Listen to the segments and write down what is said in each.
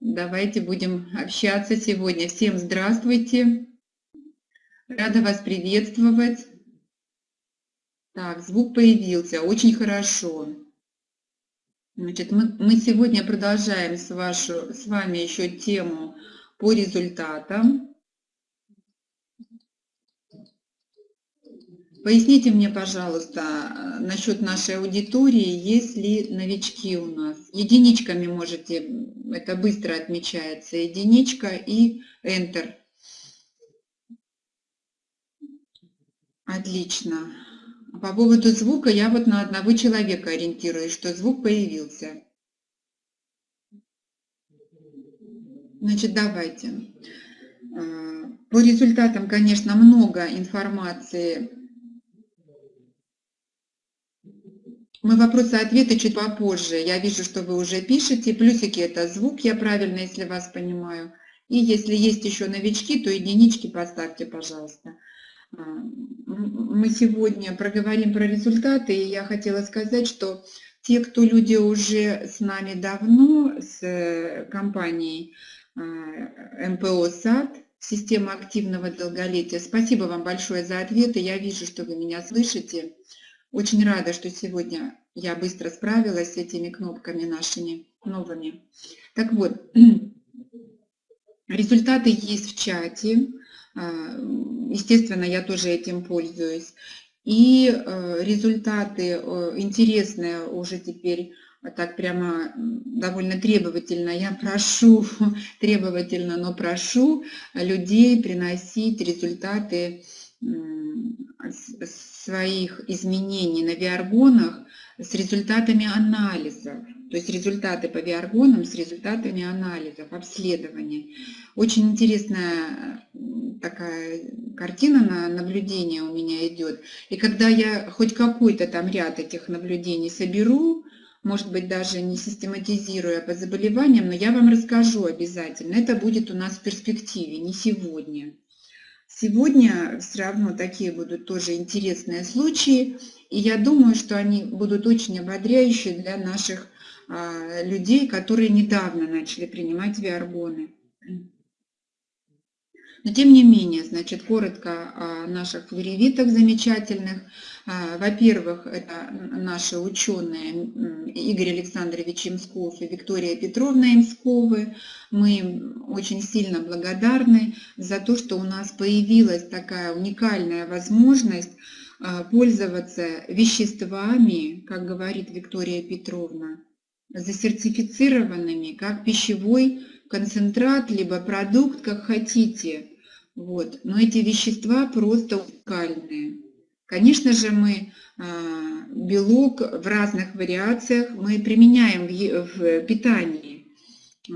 Давайте будем общаться сегодня. Всем здравствуйте. Рада вас приветствовать. Так, звук появился. Очень хорошо. Значит, мы, мы сегодня продолжаем с, вашу, с вами еще тему по результатам. Поясните мне, пожалуйста, насчет нашей аудитории, есть ли новички у нас. Единичками можете, это быстро отмечается, единичка и Enter. Отлично. По поводу звука я вот на одного человека ориентируюсь, что звук появился. Значит, давайте. А, по результатам, конечно, много информации Мы вопросы-ответы чуть попозже. Я вижу, что вы уже пишете. Плюсики – это звук, я правильно, если вас понимаю. И если есть еще новички, то единички поставьте, пожалуйста. А, мы сегодня проговорим про результаты, и я хотела сказать, что те, кто люди уже с нами давно, с э, компанией а, МПО САД, система активного долголетия, спасибо вам большое за ответы. Я вижу, что вы меня слышите. Очень рада, что сегодня я быстро справилась с этими кнопками нашими новыми. Так вот, результаты есть в чате. А, естественно, я тоже этим пользуюсь. И э, результаты э, интересные уже теперь так прямо довольно требовательно. Я прошу, требовательно, но прошу людей приносить результаты своих изменений на виаргонах с результатами анализов, то есть результаты по виаргонам с результатами анализов, обследования. Очень интересная такая картина на наблюдение у меня идет. И когда я хоть какой-то там ряд этих наблюдений соберу, может быть, даже не систематизируя по заболеваниям, но я вам расскажу обязательно. Это будет у нас в перспективе, не сегодня. Сегодня все равно такие будут тоже интересные случаи, и я думаю, что они будут очень ободряющие для наших а, людей, которые недавно начали принимать виаргоны. Но тем не менее, значит, коротко о наших флоревитах замечательных. А, во-первых, это наши ученые Игорь Александрович Имсков и Виктория Петровна Имсковы. Мы очень сильно благодарны за то, что у нас появилась такая уникальная возможность а, пользоваться веществами, как говорит Виктория Петровна, засертифицированными как пищевой концентрат, либо продукт, как хотите. Вот. Но эти вещества просто уникальные. Конечно же, мы а, белок в разных вариациях мы применяем в питании. А,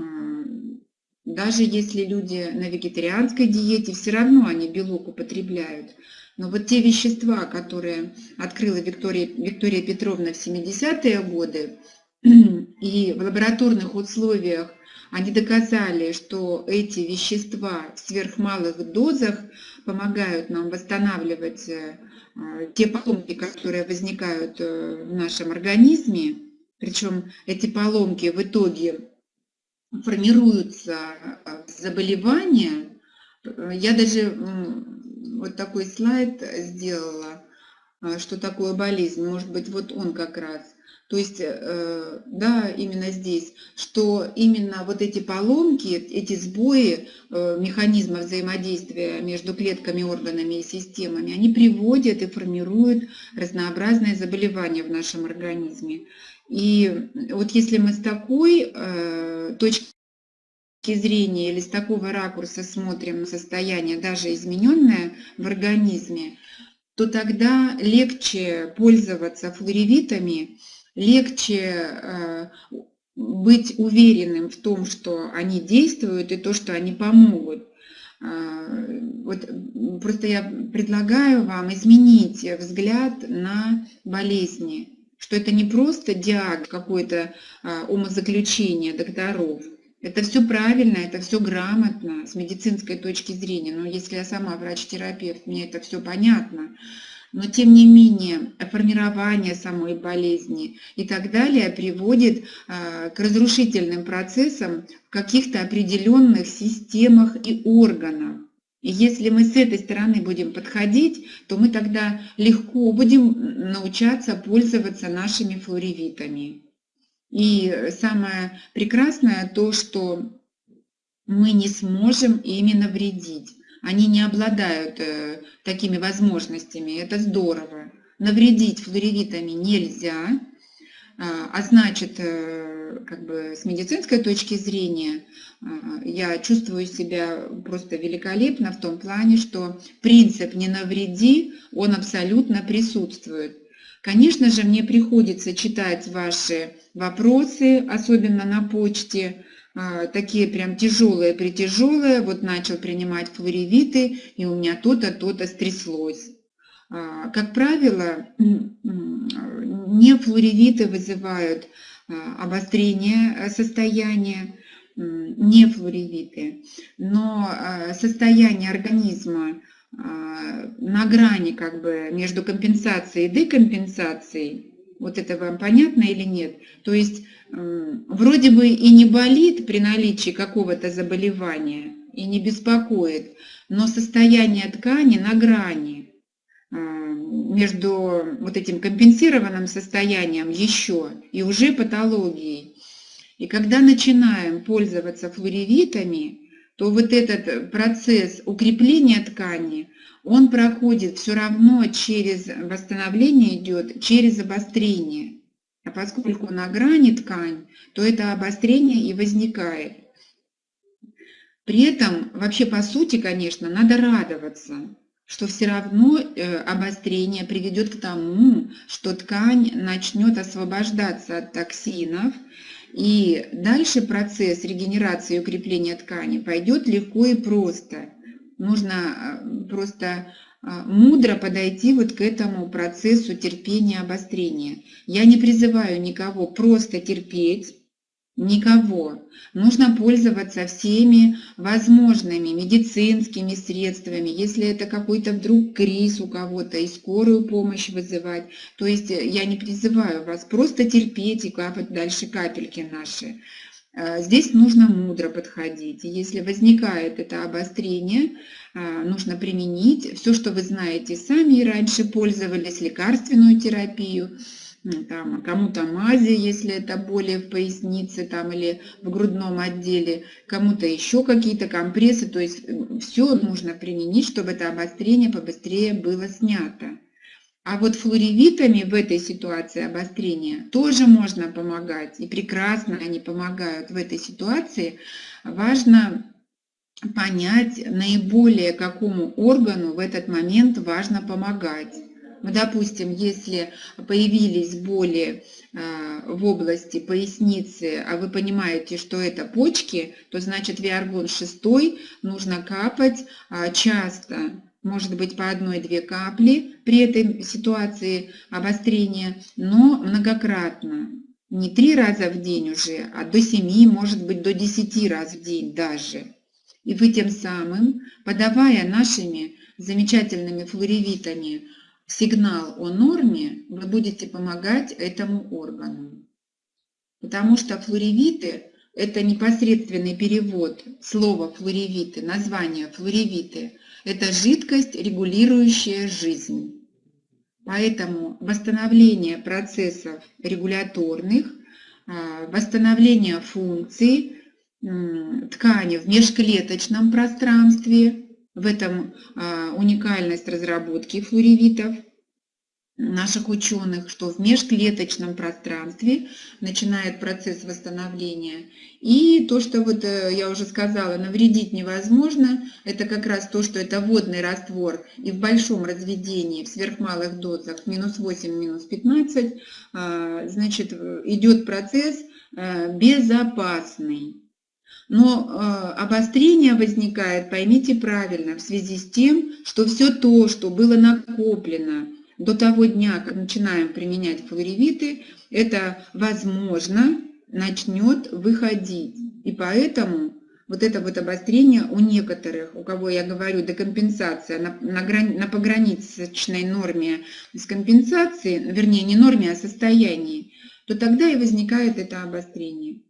даже если люди на вегетарианской диете, все равно они белок употребляют. Но вот те вещества, которые открыла Виктория, Виктория Петровна в 70-е годы, и в лабораторных условиях они доказали, что эти вещества в сверхмалых дозах помогают нам восстанавливать э, те поломки, которые возникают э, в нашем организме. Причем эти поломки в итоге формируются э, заболевания. Я даже вот такой слайд сделала, что такое болезнь. Может быть, вот он как раз. То есть, э, да, именно здесь, что именно вот эти поломки, эти сбои э, механизма взаимодействия между клетками, органами и системами, они приводят и формируют разнообразные заболевания в нашем организме. И вот если мы с такой э, точки зрения или с такого ракурса смотрим состояние, даже измененное в организме, то тогда легче пользоваться флоревитами, легче э, быть уверенным в том, что они действуют и то, что они помогут. А, вот просто я предлагаю вам изменить взгляд на болезни, что это не просто диагноз, какое-то а, умозаключение докторов. Это все правильно, это все грамотно с медицинской точки зрения. Но если я сама врач-терапевт, мне это все понятно. Но тем не менее формирование самой болезни и так далее приводит а, к разрушительным процессам в каких-то определенных системах и органах. И если мы с этой стороны будем подходить, то мы тогда легко будем научаться пользоваться нашими флоревитами. И самое прекрасное то, что мы не сможем ими навредить. Они не обладают э, такими возможностями, это здорово. Навредить флоревитами нельзя, а, а значит, э, как бы с медицинской точки зрения, а, я чувствую себя просто великолепно в том плане, что принцип «не навреди», он абсолютно присутствует. Конечно же, мне приходится читать ваши вопросы, особенно на почте, такие прям тяжелые-притяжелые, вот начал принимать флоревиты, и у меня то-то, то-то стряслось. А, как правило, не флоревиты вызывают а, обострение состояния, не флоревиты, но состояние организма на грани как бы между компенсацией и декомпенсацией, вот это вам понятно или нет? То есть вроде бы и не болит при наличии какого-то заболевания, и не беспокоит, но состояние ткани на грани между вот этим компенсированным состоянием еще и уже патологией. И когда начинаем пользоваться флоревитами, то вот этот процесс укрепления ткани, он проходит все равно через восстановление идет, через обострение. А поскольку на грани ткань, то это обострение и возникает. При этом, вообще по сути, конечно, надо радоваться, что все равно э, обострение приведет к тому, что ткань начнет освобождаться от токсинов, и дальше процесс регенерации и укрепления ткани пойдет легко и просто. Нужно э, просто а, мудро подойти вот к этому процессу терпения, обострения. Я не призываю никого просто терпеть, никого. Нужно пользоваться всеми возможными медицинскими средствами, если это какой-то вдруг криз у кого-то, и скорую помощь вызывать. То есть э, я не призываю вас просто терпеть и капать дальше капельки наши. Э, здесь нужно мудро подходить. Если возникает это обострение, э, нужно применить все, что вы знаете сами и раньше пользовались, лекарственную терапию, там, кому-то мази, если это боли в пояснице там, или в грудном отделе, кому-то еще какие-то компрессы. То есть все нужно применить, чтобы это обострение побыстрее было снято. А вот флоревитами в этой ситуации обострения тоже можно помогать, и прекрасно они помогают в этой ситуации. Важно понять наиболее какому органу в этот момент важно помогать. Допустим, если появились боли а, в области поясницы, а вы понимаете, что это почки, то значит виаргон 6 нужно капать а, часто, может быть по одной-две капли при этой ситуации обострения, но многократно. Не три раза в день уже, а до семи, может быть до десяти раз в день даже. И вы тем самым, подавая нашими замечательными флоревитами сигнал о норме, вы будете помогать этому органу. Потому что флоревиты – это непосредственный перевод слова флоревиты, название флоревиты – это жидкость, регулирующая жизнь. Поэтому восстановление процессов регуляторных, а, восстановление функций ткани в межклеточном пространстве, в этом а, уникальность разработки флоревитов – наших ученых, что в межклеточном пространстве начинает процесс восстановления. И то, что вот э, я уже сказала, навредить невозможно, это как раз то, что это водный раствор и в большом разведении, в сверхмалых дозах, минус 8, минус 15, а, значит, идет процесс э, безопасный. Но э, обострение возникает, поймите правильно, в связи с тем, что все то, что было накоплено до того дня, как начинаем применять флоревиты, это, возможно, начнет выходить. И поэтому вот это вот обострение у некоторых, у кого я говорю декомпенсация на, на, грани, на пограничной норме с компенсацией, вернее не норме, а состоянии, то тогда и возникает это обострение.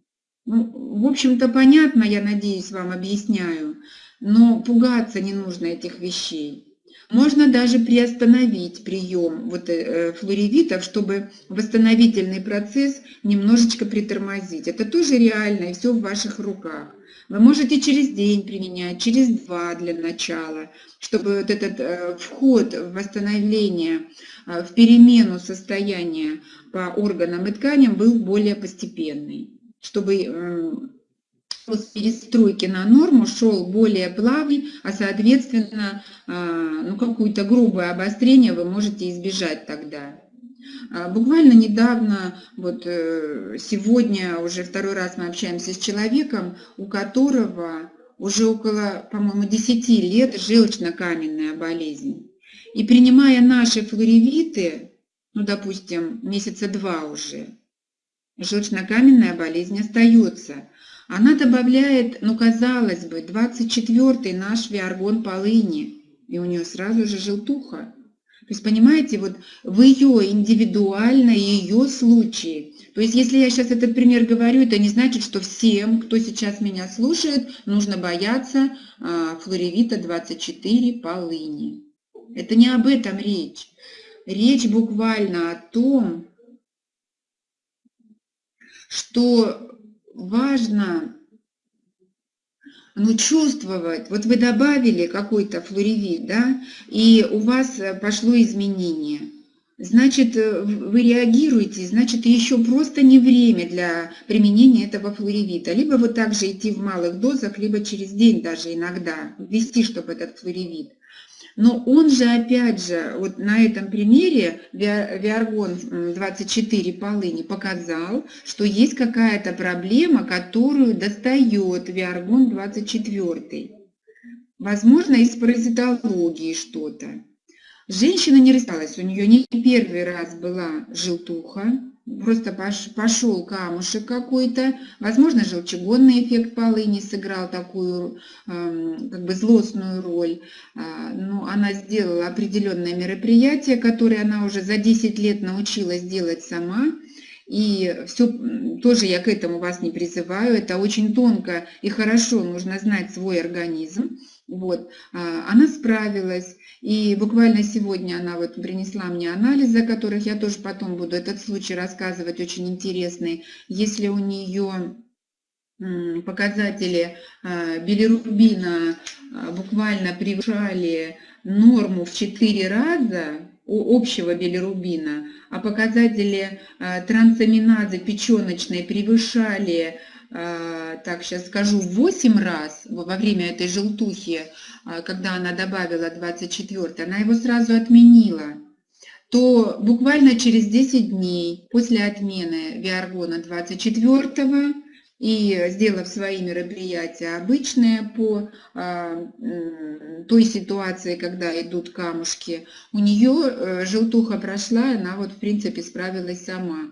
Ну, в общем-то, понятно, я надеюсь, вам объясняю, но пугаться не нужно этих вещей. Можно даже приостановить прием вот, э, флоревитов, чтобы восстановительный процесс немножечко притормозить. Это тоже реально, и все в ваших руках. Вы можете через день применять, через два для начала, чтобы вот этот э, вход в восстановление, э, в перемену состояния по органам и тканям был более постепенный, чтобы с перестройки на норму шел более плавный, а соответственно, ну, какое-то грубое обострение вы можете избежать тогда. А, буквально недавно, вот э, сегодня уже второй раз мы общаемся с человеком, у которого уже около, по-моему, 10 лет желчно-каменная болезнь. И принимая наши флоревиты, ну, допустим, месяца два уже, желчно-каменная болезнь остается. Она добавляет, ну, казалось бы, 24-й наш виаргон полыни, и у нее сразу же желтуха. То есть, понимаете, вот в ее индивидуально, ее случае. То есть, если я сейчас этот пример говорю, это не значит, что всем, кто сейчас меня слушает, нужно бояться а, флоревита 24 полыни. Это не об этом речь. Речь буквально о том, что важно ну, чувствовать. Вот вы добавили какой-то флоревит, да, и у вас э, пошло изменение. Значит, э, вы реагируете, значит, еще просто не время для применения этого флоревита. Либо вот так же идти в малых дозах, либо через день даже иногда ввести, чтобы этот флоревит. Но он же, опять же, вот на этом примере Виаргон 24 полыни показал, что есть какая-то проблема, которую достает Виаргон 24. Возможно, из паразитологии что-то. Женщина не рассталась, у нее не первый раз была желтуха, просто пошел камушек какой-то, возможно, желчегонный эффект полыни сыграл такую эм, как бы злостную роль, а, но она сделала определенное мероприятие, которое она уже за 10 лет научилась делать сама, и все, тоже я к этому вас не призываю, это очень тонко и хорошо нужно знать свой организм. Вот, а, она справилась, и буквально сегодня она вот принесла мне анализы, о которых я тоже потом буду этот случай рассказывать, очень интересный. Если у нее показатели а, билирубина а, буквально превышали норму в 4 раза у общего билирубина, а показатели трансаминазы печеночной превышали так сейчас скажу, 8 раз во время этой желтухи, а, когда она добавила 24, она его сразу отменила, то буквально через 10 дней после отмены Виаргона 24 и сделав свои мероприятия обычные по а, той ситуации, когда идут камушки, у нее э, желтуха прошла, она вот в принципе справилась сама.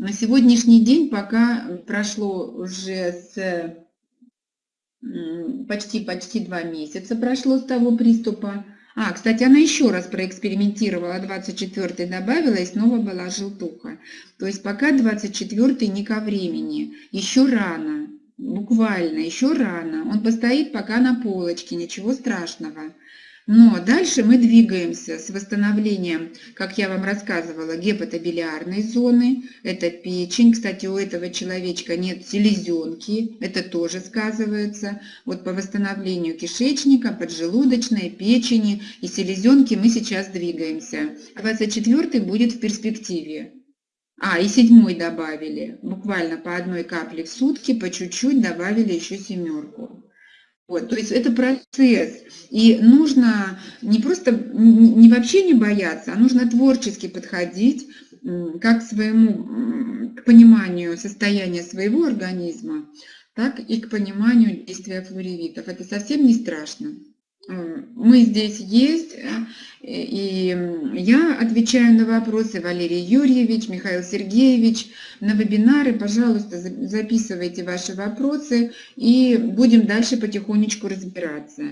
На сегодняшний день, пока прошло уже с почти-почти два месяца прошло с того приступа. А, кстати, она еще раз проэкспериментировала, 24 добавила и снова была желтуха. То есть пока 24 не ко времени, еще рано, буквально еще рано. Он постоит пока на полочке, ничего страшного. Но дальше мы двигаемся с восстановлением, как я вам рассказывала, гепатобилиарной зоны. Это печень. Кстати, у этого человечка нет селезенки. Это тоже сказывается. Вот по восстановлению кишечника, поджелудочной, печени и селезенки мы сейчас двигаемся. 24 будет в перспективе. А, и седьмой добавили. Буквально по одной капле в сутки, по чуть-чуть добавили еще семерку. Вот, то есть это процесс. И нужно не просто, не вообще не бояться, а нужно творчески подходить как к своему, к пониманию состояния своего организма, так и к пониманию действия флоревитов. Это совсем не страшно. Мы здесь есть, э, и я отвечаю на вопросы, Валерий Юрьевич, Михаил Сергеевич, на вебинары, пожалуйста, записывайте ваши вопросы, и будем дальше потихонечку разбираться.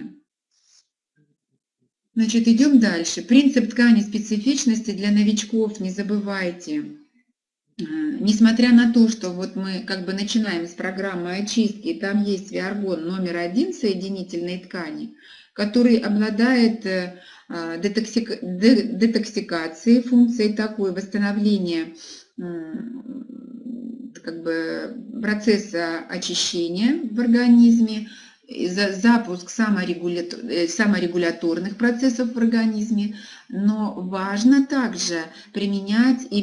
Значит, идем дальше. Принцип ткани специфичности для новичков, не забывайте. Э, несмотря на то, что вот мы как бы начинаем с программы очистки, там есть виаргон номер один соединительной ткани, который обладает э, детоксик... детоксикацией, функцией такой восстановления как бы процесса очищения в организме, запуск саморегуляторных, саморегуляторных процессов в организме, но важно также применять и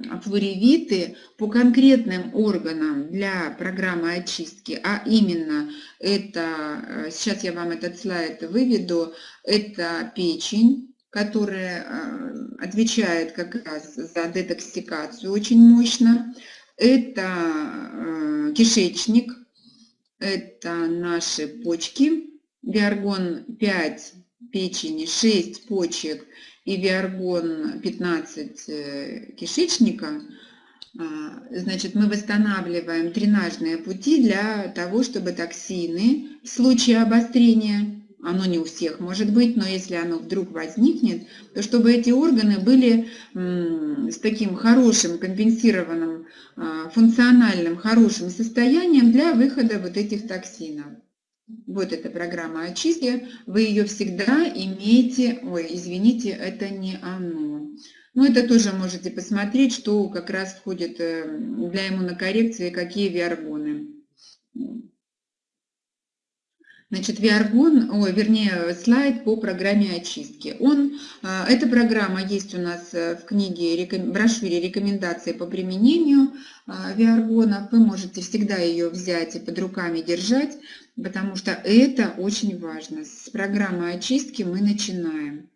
биофлоревиты по конкретным органам для программы очистки, а именно это, э, сейчас я вам этот слайд выведу, это печень, которая э, отвечает как раз за детоксикацию очень мощно, это э, кишечник, это наши почки, виаргон 5 печени, 6 почек и виаргон 15 э, кишечника, а, значит, мы восстанавливаем дренажные пути для того, чтобы токсины в случае обострения оно не у всех может быть, но если оно вдруг возникнет, то чтобы эти органы были с таким хорошим, компенсированным, а, функциональным, хорошим состоянием для выхода вот этих токсинов. Вот эта программа очистки, вы ее всегда имеете, ой, извините, это не оно. Ну, это тоже можете посмотреть, что как раз входит э, для иммунокоррекции, какие виаргоны. Значит, Виаргон, ой, вернее, слайд по программе очистки. Он, а, эта программа есть у нас э, в книге, брошюре рекомендации по применению Виаргона. Вы можете всегда ее взять и под руками держать, потому что это очень важно. С программы очистки мы начинаем.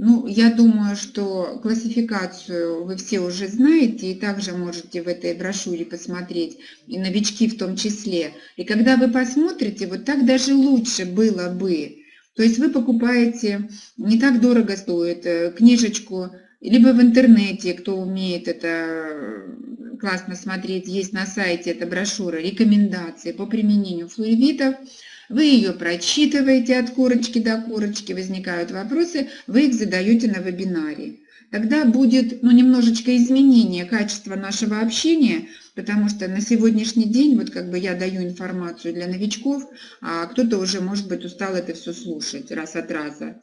Ну, я думаю, что классификацию вы все уже знаете, и также можете в этой брошюре посмотреть, и новички в том числе. И когда вы посмотрите, вот так даже лучше было бы. То есть вы покупаете, не так дорого стоит, э, книжечку, либо в интернете, кто умеет это классно смотреть, есть на сайте эта брошюра, рекомендации по применению флуоридов, вы ее прочитываете от корочки до корочки, возникают вопросы, вы их задаете на вебинаре. Тогда будет ну, немножечко изменение качества нашего общения, потому что на сегодняшний день, вот как бы я даю информацию для новичков, а кто-то уже, может быть, устал это все слушать раз от раза.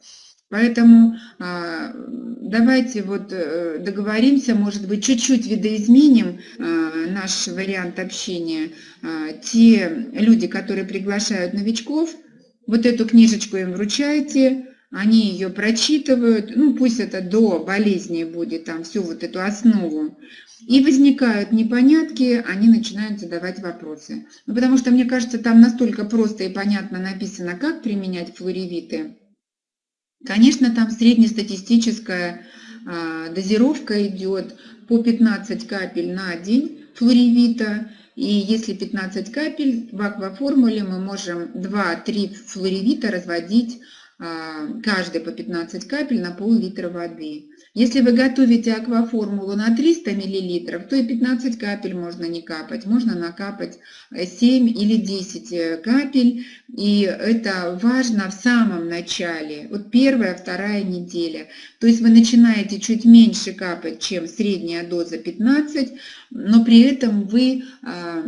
Поэтому а, давайте вот э, договоримся, может быть, чуть-чуть видоизменим а, наш вариант общения. А, те люди, которые приглашают новичков, вот эту книжечку им вручайте, они ее прочитывают, ну пусть это до болезни будет, там всю вот эту основу. И возникают непонятки, они начинают задавать вопросы. Ну, потому что, мне кажется, там настолько просто и понятно написано, как применять флоревиты, Конечно, там среднестатистическая а, дозировка идет по 15 капель на день флоревита. И если 15 капель в акваформуле мы можем 2-3 флоревита разводить а, каждый по 15 капель на пол-литра воды. Если вы готовите акваформулу на 300 мл, то и 15 капель можно не капать. Можно накапать 7 или 10 э, капель. И это важно в самом начале, вот первая, вторая неделя. То есть вы начинаете чуть меньше капать, чем средняя доза 15, но при этом вы а,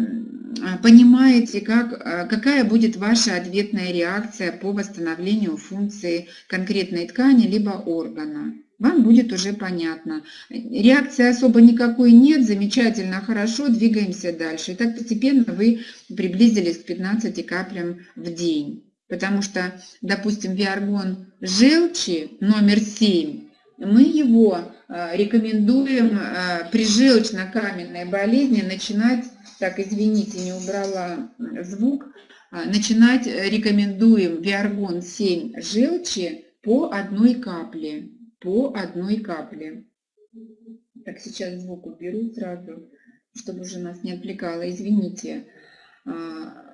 понимаете, как, а, какая будет ваша ответная реакция по восстановлению функции конкретной ткани либо органа вам будет уже понятно. Реакции особо никакой нет, замечательно, хорошо, двигаемся дальше. И так постепенно вы приблизились к 15 каплям в день. Потому что, допустим, виаргон желчи номер 7, мы его э, рекомендуем э, при желчно-каменной болезни начинать, так, извините, не убрала звук, э, начинать рекомендуем виаргон 7 желчи по одной капле по одной капле. Так, сейчас звук уберу сразу, чтобы уже нас не отвлекало. Извините. А,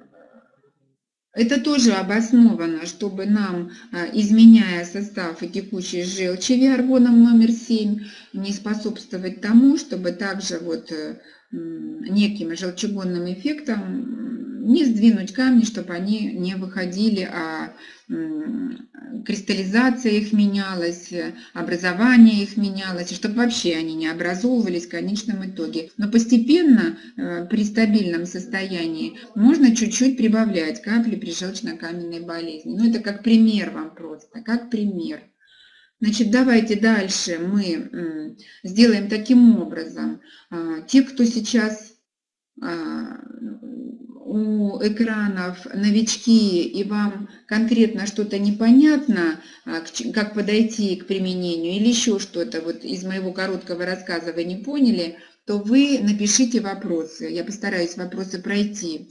Это тоже обосновано, чтобы нам, а, изменяя состав и текущей желчи виаргоном номер 7, не способствовать тому, чтобы также вот э, неким желчегонным эффектом не сдвинуть камни, чтобы они не выходили, а кристаллизация их менялась, образование их менялось, чтобы вообще они не образовывались в конечном итоге. Но постепенно э, при стабильном состоянии можно чуть-чуть прибавлять капли при желчно-каменной болезни. Ну это как пример вам просто, как пример. Значит, давайте дальше мы сделаем таким образом. А, те, кто сейчас а, у экранов новички и вам конкретно что-то непонятно, а, как подойти к применению или еще что-то, вот из моего короткого рассказа вы не поняли, то вы напишите вопросы. Я постараюсь вопросы пройти.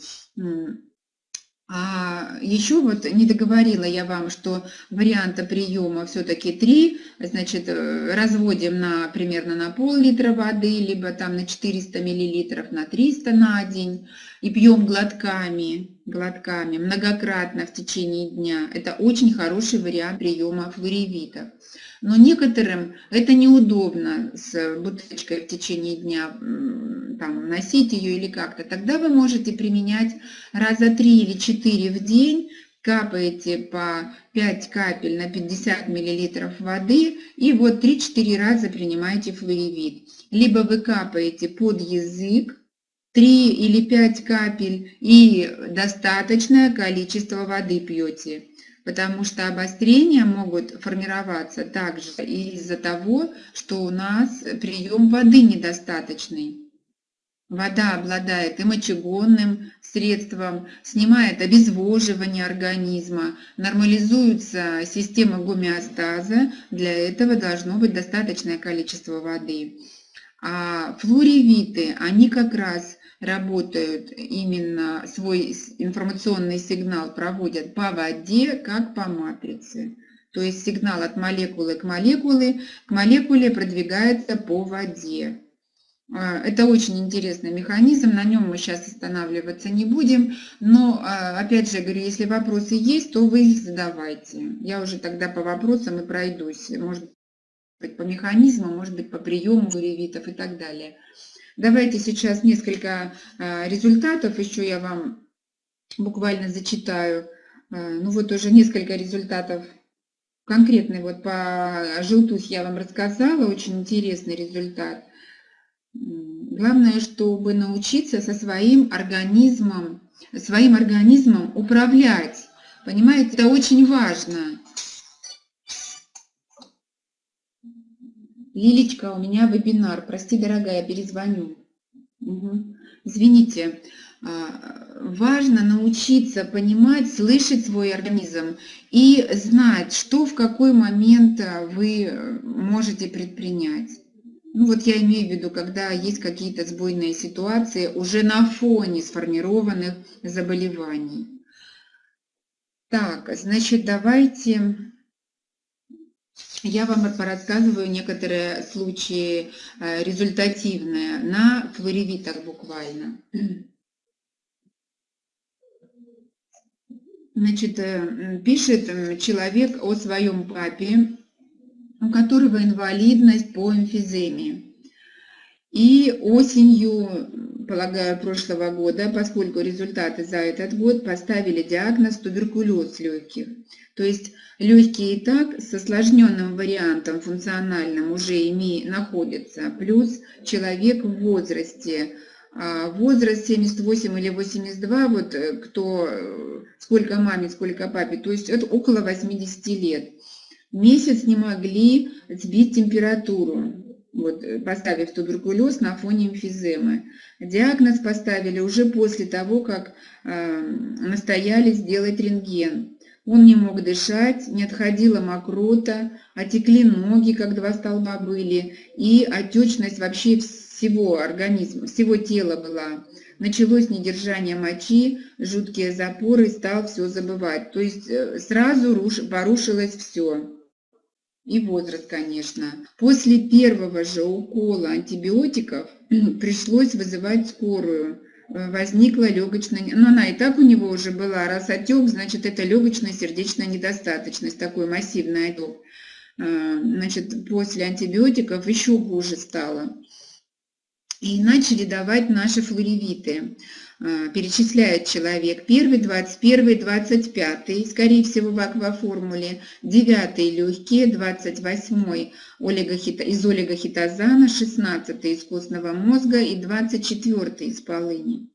А еще вот не договорила я вам, что варианта приема все-таки три. Значит, э, разводим на примерно на пол-литра воды, либо там на 400 миллилитров, на 300 на день. И пьем глотками, глотками, многократно в течение дня. Это очень хороший вариант приема флоревитов. Но некоторым это неудобно с бутылочкой в течение дня там, носить ее или как-то. Тогда вы можете применять раза 3 или 4 в день, капаете по 5 капель на 50 мл воды и вот 3-4 раза принимаете флуевит. Либо вы капаете под язык, 3 или 5 капель и достаточное количество воды пьете потому что обострения могут формироваться также из-за того, что у нас прием воды недостаточный. Вода обладает и мочегонным средством, снимает обезвоживание организма, нормализуется система гомеостаза, для этого должно быть достаточное количество воды. А флоревиты, они как раз работают именно свой информационный сигнал проводят по воде, как по матрице. То есть сигнал от молекулы к молекуле, к молекуле продвигается по воде. А, это очень интересный механизм, на нем мы сейчас останавливаться не будем, но а, опять же говорю, если вопросы есть, то вы их задавайте. Я уже тогда по вопросам и пройдусь, может быть по механизму, может быть по приему ревитов и так далее. Давайте сейчас несколько а, результатов еще я вам буквально зачитаю. А, ну вот уже несколько результатов конкретный вот по желтухе я вам рассказала, очень интересный результат. Главное, чтобы научиться со своим организмом, своим организмом управлять. Понимаете, это очень важно. Лилечка, у меня вебинар. Прости, дорогая, перезвоню. Угу. Извините. А, важно научиться понимать, слышать свой организм и знать, что в какой момент а, вы можете предпринять. Ну вот я имею в виду, когда есть какие-то сбойные ситуации уже на фоне сформированных заболеваний. Так, значит, давайте я вам порассказываю некоторые случаи э, результативные на флоревитах буквально. Значит, э, пишет человек о своем папе, у которого инвалидность по эмфиземе. И осенью, полагаю, прошлого года, поскольку результаты за этот год поставили диагноз туберкулез легких. То есть легкие и так с осложненным вариантом функциональным уже ими находятся, плюс человек в возрасте, а, возраст 78 или 82, вот э, кто, э, сколько маме, сколько папе, то есть это около 80 лет. Месяц не могли сбить температуру, вот, э, поставив туберкулез на фоне эмфиземы. Диагноз поставили уже после того, как э, настояли сделать рентген. Он не мог дышать, не отходила мокрота, отекли ноги, как два столба были, и отечность вообще всего организма, всего тела была. Началось недержание мочи, жуткие запоры, стал все забывать. То есть э, сразу руш, порушилось все. И возраст, конечно. После первого же укола антибиотиков пришлось вызывать скорую возникла легочная... Ну, она и так у него уже была. Раз отек, значит, это легочная сердечная недостаточность, такой массивный отек. А, значит, после антибиотиков еще хуже стало. И начали давать наши флоревиты. А, перечисляет человек. Первый, 21, 25, скорее всего, в акваформуле. Девятый легкие, 28 олигохит... из олигохитозана, 16 из костного мозга и 24 из полыни.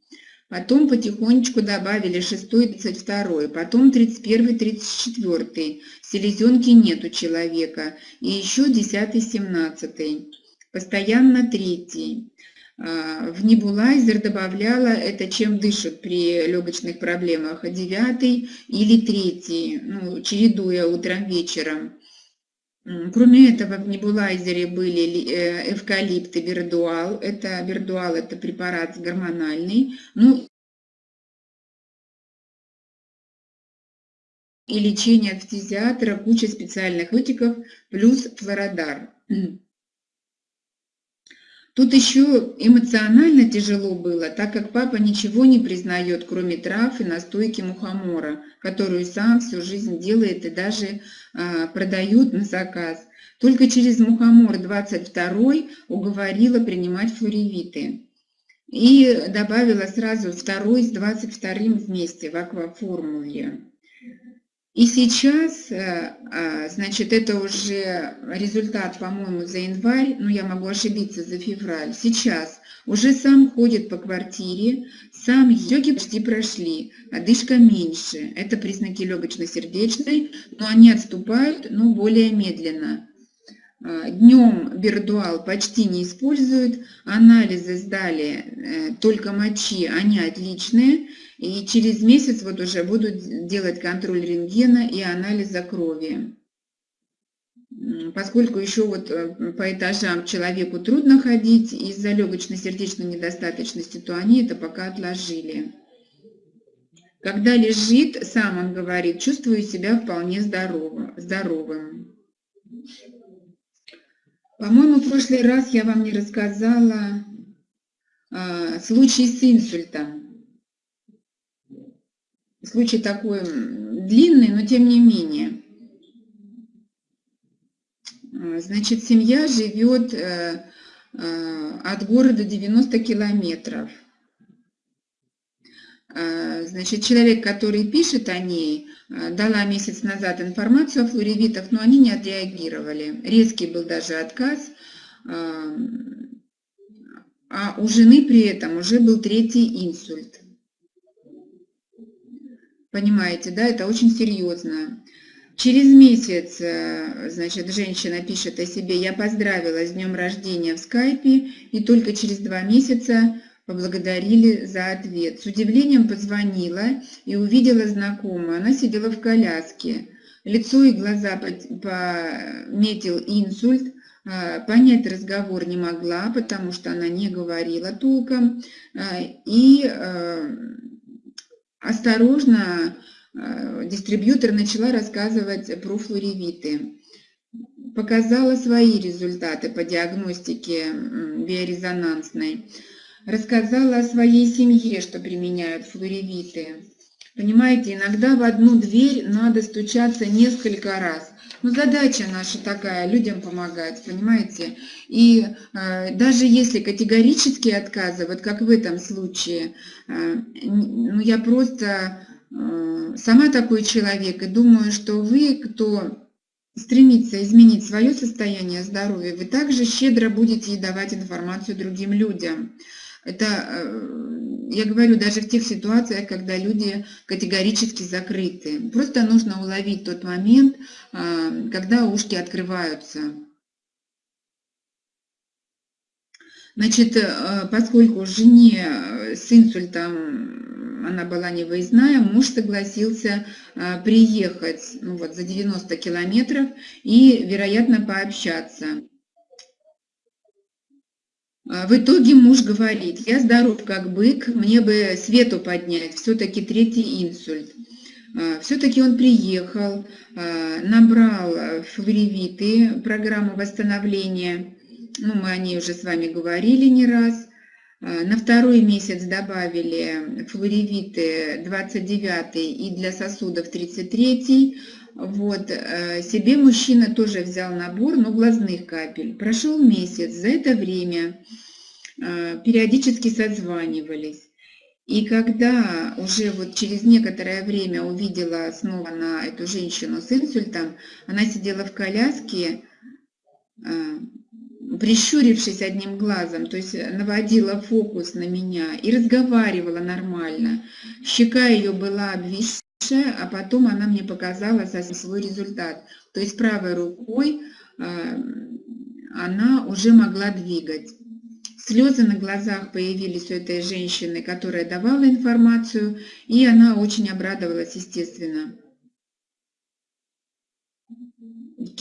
Потом потихонечку добавили 6 32 потом 31 34 селезенки нет у человека. И еще 10 17 постоянно третий. А, в небулайзер добавляла это, чем дышат при легочных проблемах, девятый или третий, ну, чередуя утром-вечером. Кроме этого, в небулайзере были э, эвкалипт и бердуал. Это бердуал – это препарат гормональный. Ну, и лечение от фтизиатора, куча специальных лутиков, плюс флородар. Тут еще эмоционально тяжело было, так как папа ничего не признает, кроме трав и настойки мухомора, которую сам всю жизнь делает и даже а, продают на заказ. Только через мухомор 22 уговорила принимать флоревиты. И добавила сразу второй с 22 вместе в акваформуле. И сейчас, э, а, значит, это уже результат, по-моему, за январь, но я могу ошибиться, за февраль. Сейчас уже сам ходит по квартире, сам йоги почти прошли, одышка меньше. Это признаки легочно-сердечной, но они отступают, но более медленно. А, Днем бердуал почти не используют, анализы сдали э, только мочи, они отличные. И через месяц вот уже будут делать контроль рентгена и анализа крови. Поскольку еще вот э, по этажам человеку трудно ходить из-за легочно-сердечной недостаточности, то они это пока отложили. Когда лежит, сам он говорит, чувствую себя вполне здоровым. По-моему, в прошлый раз я вам не рассказала а, случай с инсультом. Случай такой длинный, но тем не менее. А, значит, семья живет э, э, от города 90 километров. А, значит, человек, который пишет о ней, э, дала месяц назад информацию о флоревитах, но они не отреагировали. Резкий был даже отказ. А у жены при этом уже был третий инсульт. Понимаете, да, это очень серьезно. Через месяц, э, значит, женщина пишет о себе, я поздравила с днем рождения в скайпе, и только через два месяца поблагодарили за ответ. С удивлением позвонила и увидела знакомую. Она сидела в коляске. Лицо и глаза пометил инсульт. Э, понять разговор не могла, потому что она не говорила толком. Э, и осторожно э, дистрибьютор начала рассказывать про флоревиты. Показала свои результаты по диагностике биорезонансной. Рассказала о своей семье, что применяют флоревиты. Понимаете, иногда в одну дверь надо стучаться несколько раз. Но задача наша такая, людям помогать, понимаете? И э, даже если категорические отказы, вот как в этом случае, э, ну я просто э, сама такой человек, и думаю, что вы, кто стремится изменить свое состояние здоровья, вы также щедро будете давать информацию другим людям. Это, э, я говорю, даже в тех ситуациях, когда люди категорически закрыты. Просто нужно уловить тот момент, э, когда ушки открываются. Значит, э, поскольку жене с инсультом она была не выездная, муж согласился приехать ну вот, за 90 километров и, вероятно, пообщаться. А, в итоге муж говорит, я здоров как бык, мне бы свету поднять, все-таки третий инсульт. А, все-таки он приехал, а, набрал флоревиты, программу восстановления, ну, мы о ней уже с вами говорили не раз, на второй месяц добавили флоревиты 29 и для сосудов 33. Вот, э, себе мужчина тоже взял набор, но глазных капель. Прошел месяц, за это время э, периодически созванивались. И когда уже вот через некоторое время увидела снова на эту женщину с инсультом, она сидела в коляске, прищурившись одним глазом, то есть наводила фокус на меня и разговаривала нормально. Щека ее была обвисшая, а потом она мне показала свой результат. То есть правой рукой э, она уже могла двигать. Слезы на глазах появились у этой женщины, которая давала информацию, и она очень обрадовалась, естественно.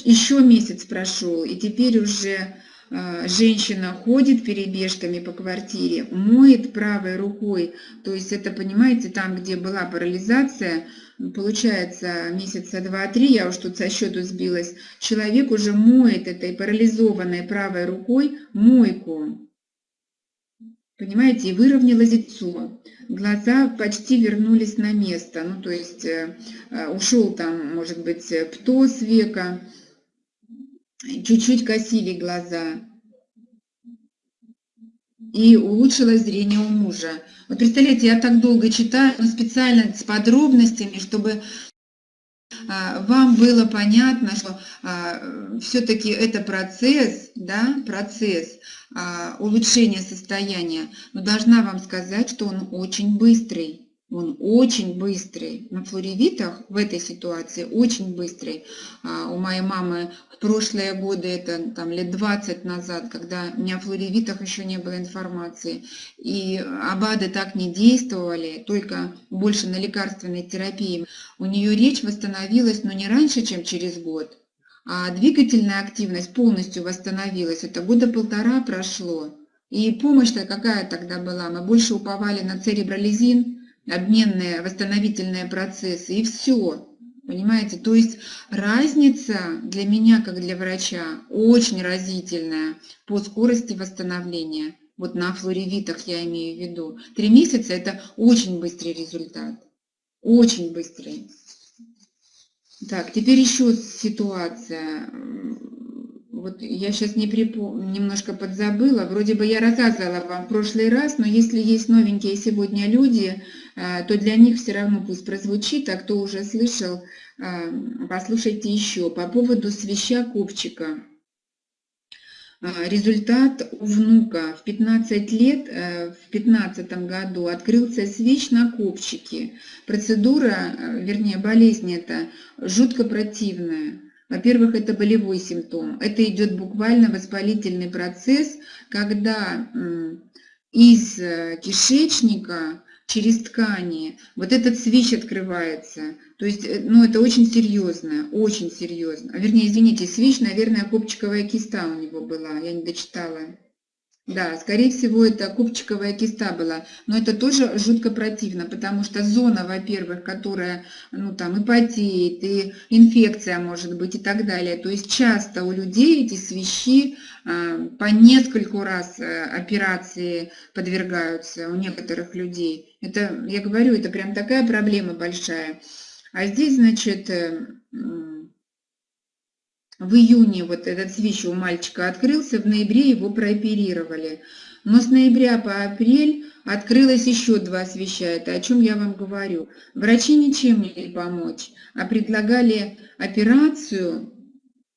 Еще месяц прошел, и теперь уже женщина ходит перебежками по квартире, моет правой рукой, то есть это, понимаете, там, где была парализация, получается месяца два-три, я уж тут со счету сбилась, человек уже моет этой парализованной правой рукой мойку. Понимаете, и выровнялось лицо. Глаза почти вернулись на место, ну то есть э, э, ушел там, может быть, птоз века, чуть-чуть косили глаза. И улучшилось зрение у мужа. Вот представляете, я так долго читаю, но специально с подробностями, чтобы а, вам было понятно, что а, все-таки это процесс, да, процесс а, улучшения состояния, но должна вам сказать, что он очень быстрый. Он очень быстрый. На флоревитах в этой ситуации очень быстрый. А у моей мамы в прошлые годы, это там лет 20 назад, когда у меня о флоревитах еще не было информации, и АБАДы так не действовали, только больше на лекарственной терапии, у нее речь восстановилась, но не раньше, чем через год. А двигательная активность полностью восстановилась. Это года полтора прошло. И помощь-то какая тогда была? Мы больше уповали на церебролизин, обменные восстановительные процессы, и все. Понимаете? То есть разница для меня, как для врача, очень разительная по скорости восстановления. Вот на флоревитах я имею в виду. Три месяца – это очень быстрый результат. Очень быстрый. Так, теперь еще ситуация вот я сейчас не припомню, немножко подзабыла, вроде бы я рассказывала вам в прошлый раз, но если есть новенькие сегодня люди, то для них все равно пусть прозвучит, а кто уже слышал, э, послушайте еще. По поводу свища копчика. Э, результат у внука в 15 лет, в 15 году открылся свищ на копчике. Процедура, вернее болезнь эта жутко противная. Во-первых, это болевой симптом. Это идет буквально воспалительный процесс, когда из э, кишечника через ткани вот этот свищ открывается. То есть, э, ну, это очень серьезно, очень серьезно. А, вернее, извините, свищ, наверное, копчиковая киста у него была, я не дочитала. Да, скорее всего, это купчиковая киста была, но это тоже жутко противно, потому что зона, во-первых, которая, ну, там, и потеет, и инфекция может быть и так далее. То есть часто у людей эти свищи э, по нескольку раз э, операции подвергаются у некоторых людей. Это, я говорю, это прям такая проблема большая. А здесь, значит, э, в июне вот этот свищ у мальчика открылся, в ноябре его прооперировали. Но с ноября по апрель открылось еще два свища, это о чем я вам говорю. Врачи ничем не могли помочь, а предлагали операцию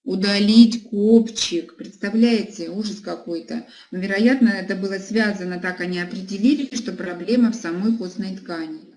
удалить копчик. Представляете, ужас какой-то. Но, вероятно, это было связано, так они определили, что проблема в самой костной ткани.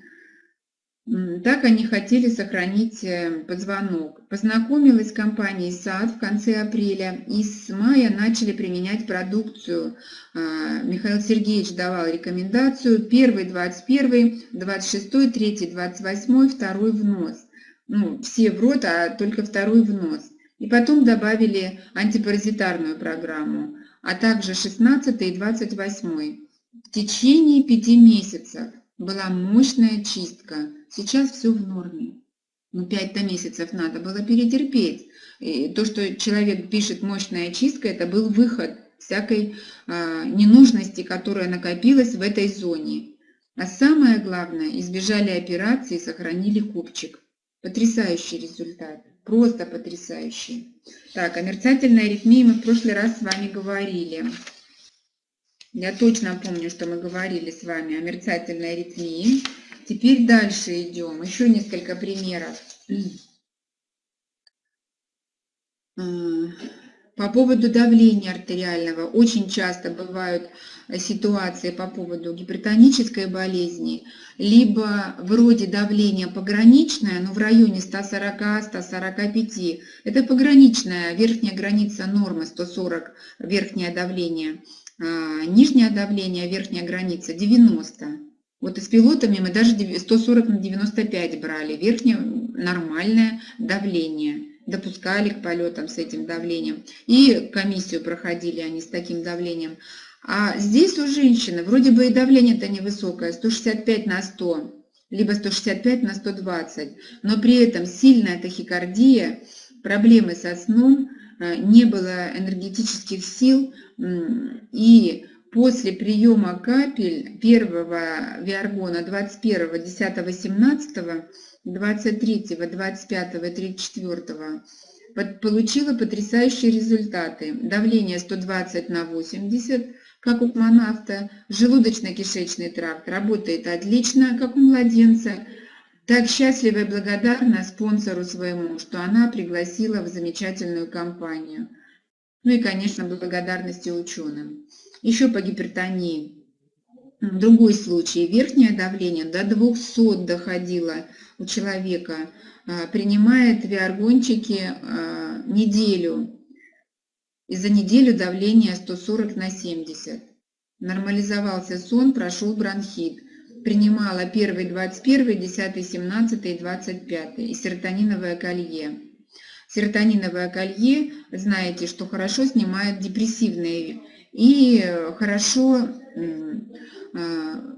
Так они хотели сохранить э, позвонок. Познакомилась с компанией САД в конце апреля и с мая начали применять продукцию. А, Михаил Сергеевич давал рекомендацию. Первый 21, 26, 3, 28, второй в нос. Ну, все в рот, а только второй в нос. И потом добавили антипаразитарную программу, а также 16 и 28. В течение пяти месяцев была мощная чистка. Сейчас все в норме. Ну, 5-то месяцев надо было перетерпеть. И то, что человек пишет «мощная чистка», это был выход всякой а, ненужности, которая накопилась в этой зоне. А самое главное, избежали операции сохранили купчик. Потрясающий результат, просто потрясающий. Так, о мерцательной аритмии мы в прошлый раз с вами говорили. Я точно помню, что мы говорили с вами о мерцательной аритмии. Теперь дальше идем. Еще несколько примеров. По поводу давления артериального очень часто бывают э, ситуации по поводу гипертонической болезни, либо вроде давление пограничное, но в районе 140-145. Это пограничная верхняя граница нормы 140 верхнее давление, а нижнее давление, верхняя граница 90. Вот и с пилотами мы даже 140 на 95 брали, верхнее нормальное давление допускали к полетам с этим давлением. И комиссию проходили они с таким давлением. А здесь у женщины вроде бы и давление-то невысокое, 165 на 100, либо 165 на 120, но при этом сильная тахикардия, проблемы со сном, э, не было энергетических сил, и после приема капель первого виаргона 21, 10, 17 23, 25 и 34 получила потрясающие результаты. Давление 120 на 80, как у космонавта, желудочно-кишечный тракт работает отлично, как у младенца. Так счастлива и благодарна спонсору своему, что она пригласила в замечательную компанию. Ну и, конечно, благодарности ученым. Еще по гипертонии. Другой случай. Верхнее давление до 200 доходило у человека, а, принимает виаргончики а, неделю, и за неделю давление 140 на 70. Нормализовался сон, прошел бронхит. Принимала 1, 21, 10, 17 и 25 и серотониновое колье. Серотониновое колье, знаете, что хорошо снимает депрессивные и хорошо а,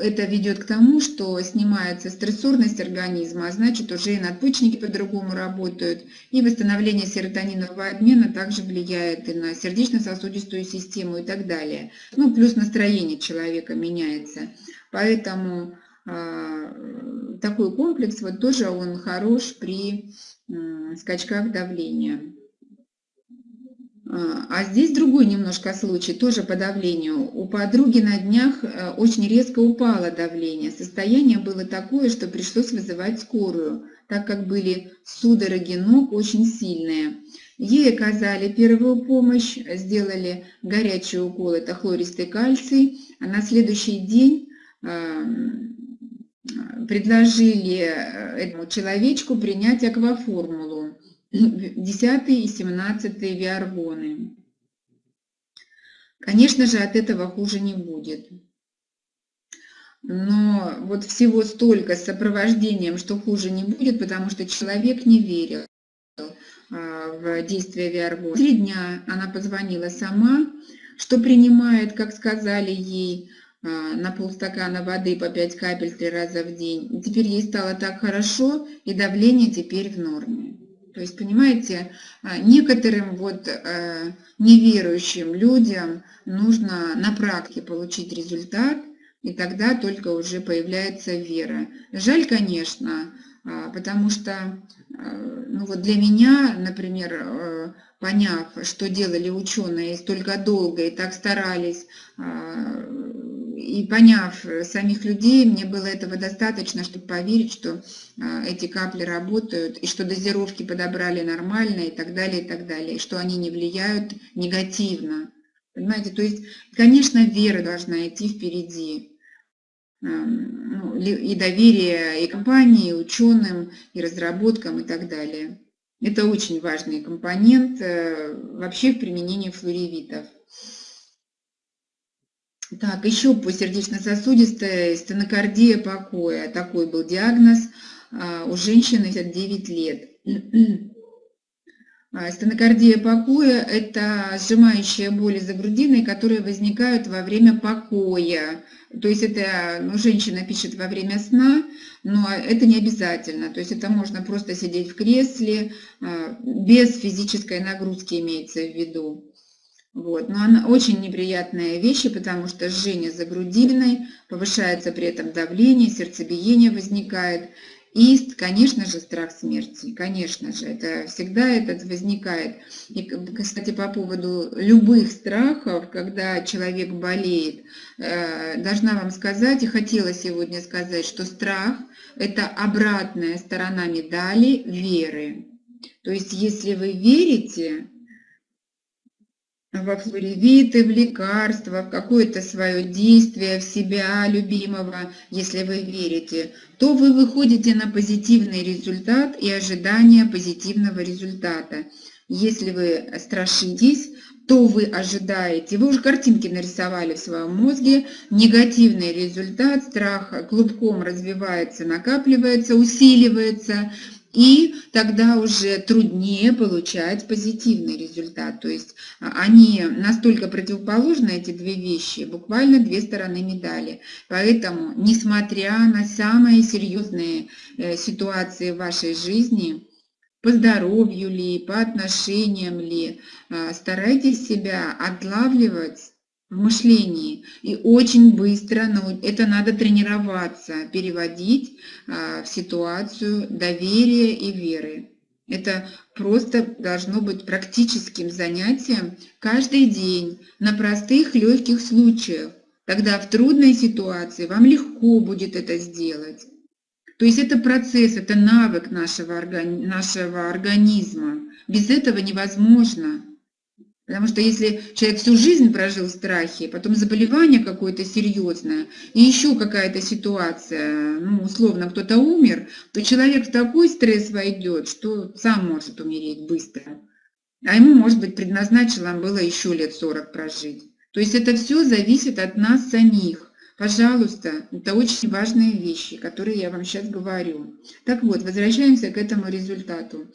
это ведет к тому, что снимается стрессорность организма, а значит уже и надпочечники по-другому работают, и восстановление серотонинового обмена также влияет и на сердечно-сосудистую систему и так далее. Ну, плюс настроение человека меняется. Поэтому э, такой комплекс вот тоже он хорош при э, скачках давления. А, а здесь другой немножко случай, тоже по давлению. У подруги на днях э, очень резко упало давление. Состояние было такое, что пришлось вызывать скорую, так как были судороги ног очень сильные. Ей оказали первую помощь, сделали горячий укол, это хлористый кальций. А на следующий день эм, предложили э, этому человечку принять акваформулу. 10 и 17 виаргоны. Конечно же, от этого хуже не будет. Но вот всего столько с сопровождением, что хуже не будет, потому что человек не верил а, в действие Виаргона. Три дня она позвонила сама, что принимает, как сказали ей, а, на полстакана воды по 5 капель три раза в день. Теперь ей стало так хорошо, и давление теперь в норме. То есть, понимаете, а, некоторым вот э, неверующим людям нужно на практике получить результат, и тогда только уже появляется вера. Жаль, конечно, а, потому что э, ну вот для меня, например, э, поняв, что делали ученые столько долго и так старались, и поняв э, самих людей, мне было этого достаточно, чтобы поверить, что а, эти капли работают, и что дозировки подобрали нормально, и так далее, и так далее, и что они не влияют негативно. Понимаете, то есть, конечно, вера должна идти впереди. Ну, и доверие и компании, и ученым, и разработкам, и так далее. Это очень важный компонент э, вообще в применении флоревитов. Так, еще по сердечно-сосудистой стенокардия покоя. Такой был диагноз а, у женщины 59 лет. А, стенокардия покоя – это сжимающие боли за грудиной, которые возникают во время покоя. То есть это ну, женщина пишет во время сна, но это не обязательно. То есть это можно просто сидеть в кресле, а, без физической нагрузки имеется в виду. Вот. Но она очень неприятная вещь, потому что жжение за грудиной, повышается при этом давление, сердцебиение возникает. И, конечно же, страх смерти, конечно же, это всегда этот возникает. И, кстати, по поводу любых страхов, когда человек болеет, э, должна вам сказать, и хотела сегодня сказать, что страх – это обратная сторона медали веры. То есть, если вы верите, во флоревиты, в лекарства, в какое-то свое действие, в себя любимого, если вы верите, то вы выходите на позитивный результат и ожидание позитивного результата. Если вы страшитесь, то вы ожидаете, вы уже картинки нарисовали в своем мозге, негативный результат, страх клубком развивается, накапливается, усиливается, и тогда уже труднее получать позитивный результат. То есть а, они настолько противоположны, эти две вещи, буквально две стороны медали. Поэтому, несмотря на самые серьезные э, ситуации в вашей жизни, по здоровью ли, по отношениям ли, а, старайтесь себя отлавливать мышлении. И очень быстро, но это надо тренироваться, переводить а, в ситуацию доверия и веры. Это просто должно быть практическим занятием каждый день на простых легких случаях. Тогда в трудной ситуации вам легко будет это сделать. То есть это процесс, это навык нашего, органи нашего организма. Без этого невозможно. Потому что если человек всю жизнь прожил в страхе, потом заболевание какое-то серьезное, и еще какая-то ситуация, ну, условно, кто-то умер, то человек в такой стресс войдет, что сам может умереть быстро. А ему, может быть, предназначено было еще лет 40 прожить. То есть это все зависит от нас самих. Пожалуйста, это очень важные вещи, которые я вам сейчас говорю. Так вот, возвращаемся к этому результату.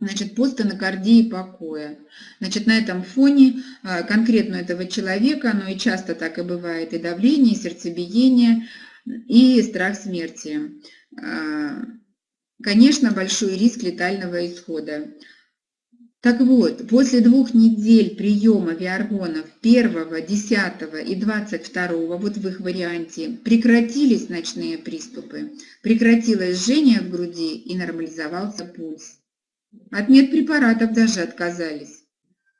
Значит, постанокардии покоя. Значит, на этом фоне а, конкретно этого человека, оно и часто так и бывает, и давление, и сердцебиение, и страх смерти. А, конечно, большой риск летального исхода. Так вот, после двух недель приема виаргонов 1, 10 и 22, вот в их варианте, прекратились ночные приступы, прекратилось жжение в груди и нормализовался пульс. От медпрепаратов даже отказались.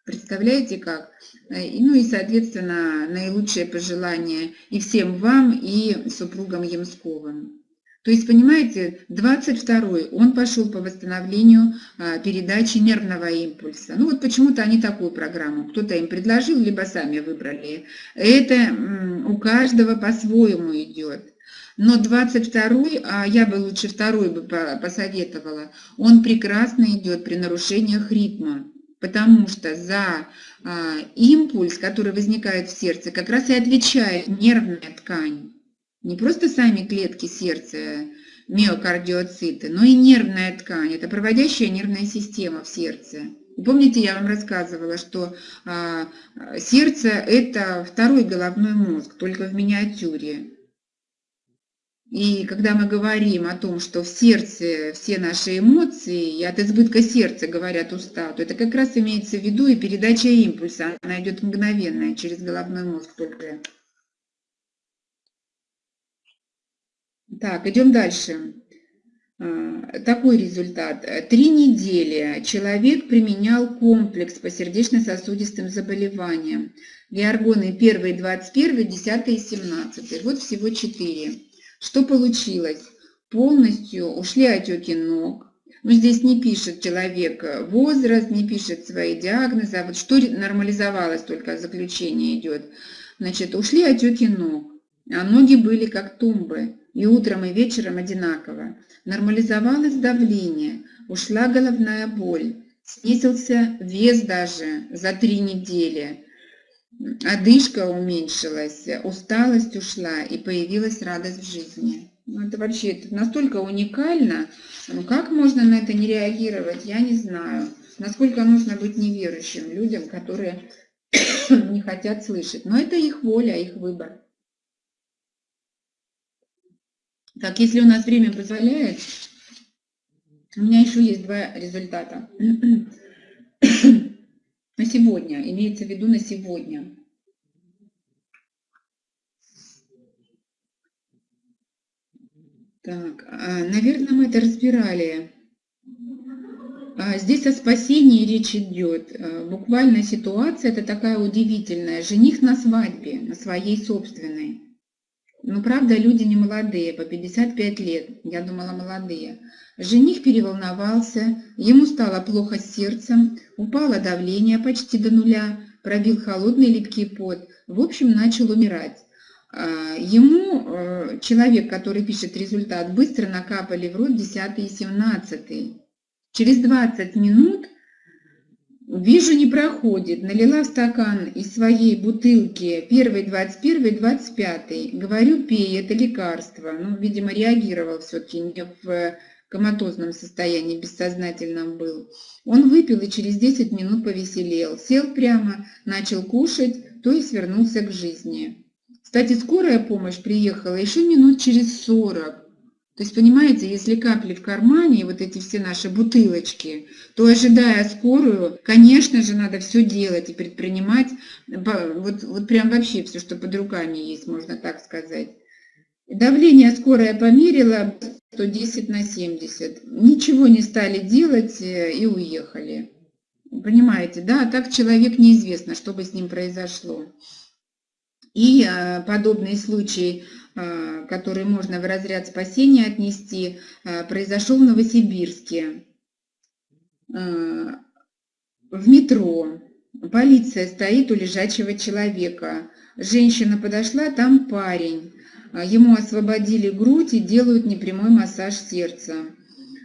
Представляете как? Э, ну и, соответственно, наилучшие пожелания и всем вам, и супругам Ямсковым. То есть, понимаете, 22-й, он пошел по восстановлению а, передачи нервного импульса. Ну вот почему-то они такую программу, кто-то им предложил, либо сами выбрали. Это у каждого по-своему идет. Но 22-й, а я бы лучше второй бы посоветовала, он прекрасно идет при нарушениях ритма, потому что за а, импульс, который возникает в сердце, как раз и отвечает нервная ткань. Не просто сами клетки сердца, миокардиоциты, но и нервная ткань, это проводящая нервная система в сердце. Помните, я вам рассказывала, что а, сердце – это второй головной мозг, только в миниатюре. И когда мы говорим о том, что в сердце все наши эмоции, и от избытка сердца говорят уста, то это как раз имеется в виду и передача импульса. Она идет мгновенная через головной мозг только. Так, идем дальше. А, такой результат. Три недели человек применял комплекс по сердечно-сосудистым заболеваниям. Георгоны 1, 21, 10 и 17. Вот всего 4. Что получилось? Полностью ушли отеки ног. Но здесь не пишет человек возраст, не пишет свои диагнозы, а вот что нормализовалось, только заключение идет. Значит, ушли отеки ног, а ноги были как тумбы, и утром, и вечером одинаково. Нормализовалось давление, ушла головная боль, снизился вес даже за три недели одышка уменьшилась, усталость ушла и появилась радость в жизни. Ну, это вообще это настолько уникально. Ну, как можно на это не реагировать, я не знаю. Насколько нужно быть неверующим людям, которые не хотят слышать. Но это их воля, их выбор. Так, если у нас время позволяет, у меня еще есть два результата. На сегодня, имеется в виду на сегодня. Так, а, наверное, мы это разбирали. А, здесь о спасении речь идет. А, буквально ситуация это такая удивительная. Жених на свадьбе, на своей собственной. Ну, правда, люди не молодые, по 55 лет. Я думала, молодые. Жених переволновался, ему стало плохо с сердцем, упало давление почти до нуля, пробил холодный липкий пот. В общем, начал умирать. А, ему э, человек, который пишет результат, быстро накапали в рот 10 и 17. Через 20 минут вижу, не проходит. Налила стакан из своей бутылки первый, 21, 25. Говорю, пей, это лекарство. Ну, видимо, реагировал все-таки не в коматозном состоянии, бессознательном был. Он выпил и через 10 минут повеселел. Сел прямо, начал кушать, то есть вернулся к жизни. Кстати, скорая помощь приехала еще минут через 40. То есть, понимаете, если капли в кармане, вот эти все наши бутылочки, то, ожидая скорую, конечно же, надо все делать и предпринимать, вот, вот прям вообще все, что под руками есть, можно так сказать. Давление скорая померила 110 на 70. Ничего не стали делать э, и уехали. Понимаете, да? А так человек неизвестно, что бы с ним произошло. И подобный случай Э, который можно в разряд спасения отнести, э, произошел в Новосибирске. Э, в метро. Полиция стоит у лежачего человека. Женщина подошла, там парень. Ему освободили грудь и делают непрямой массаж сердца.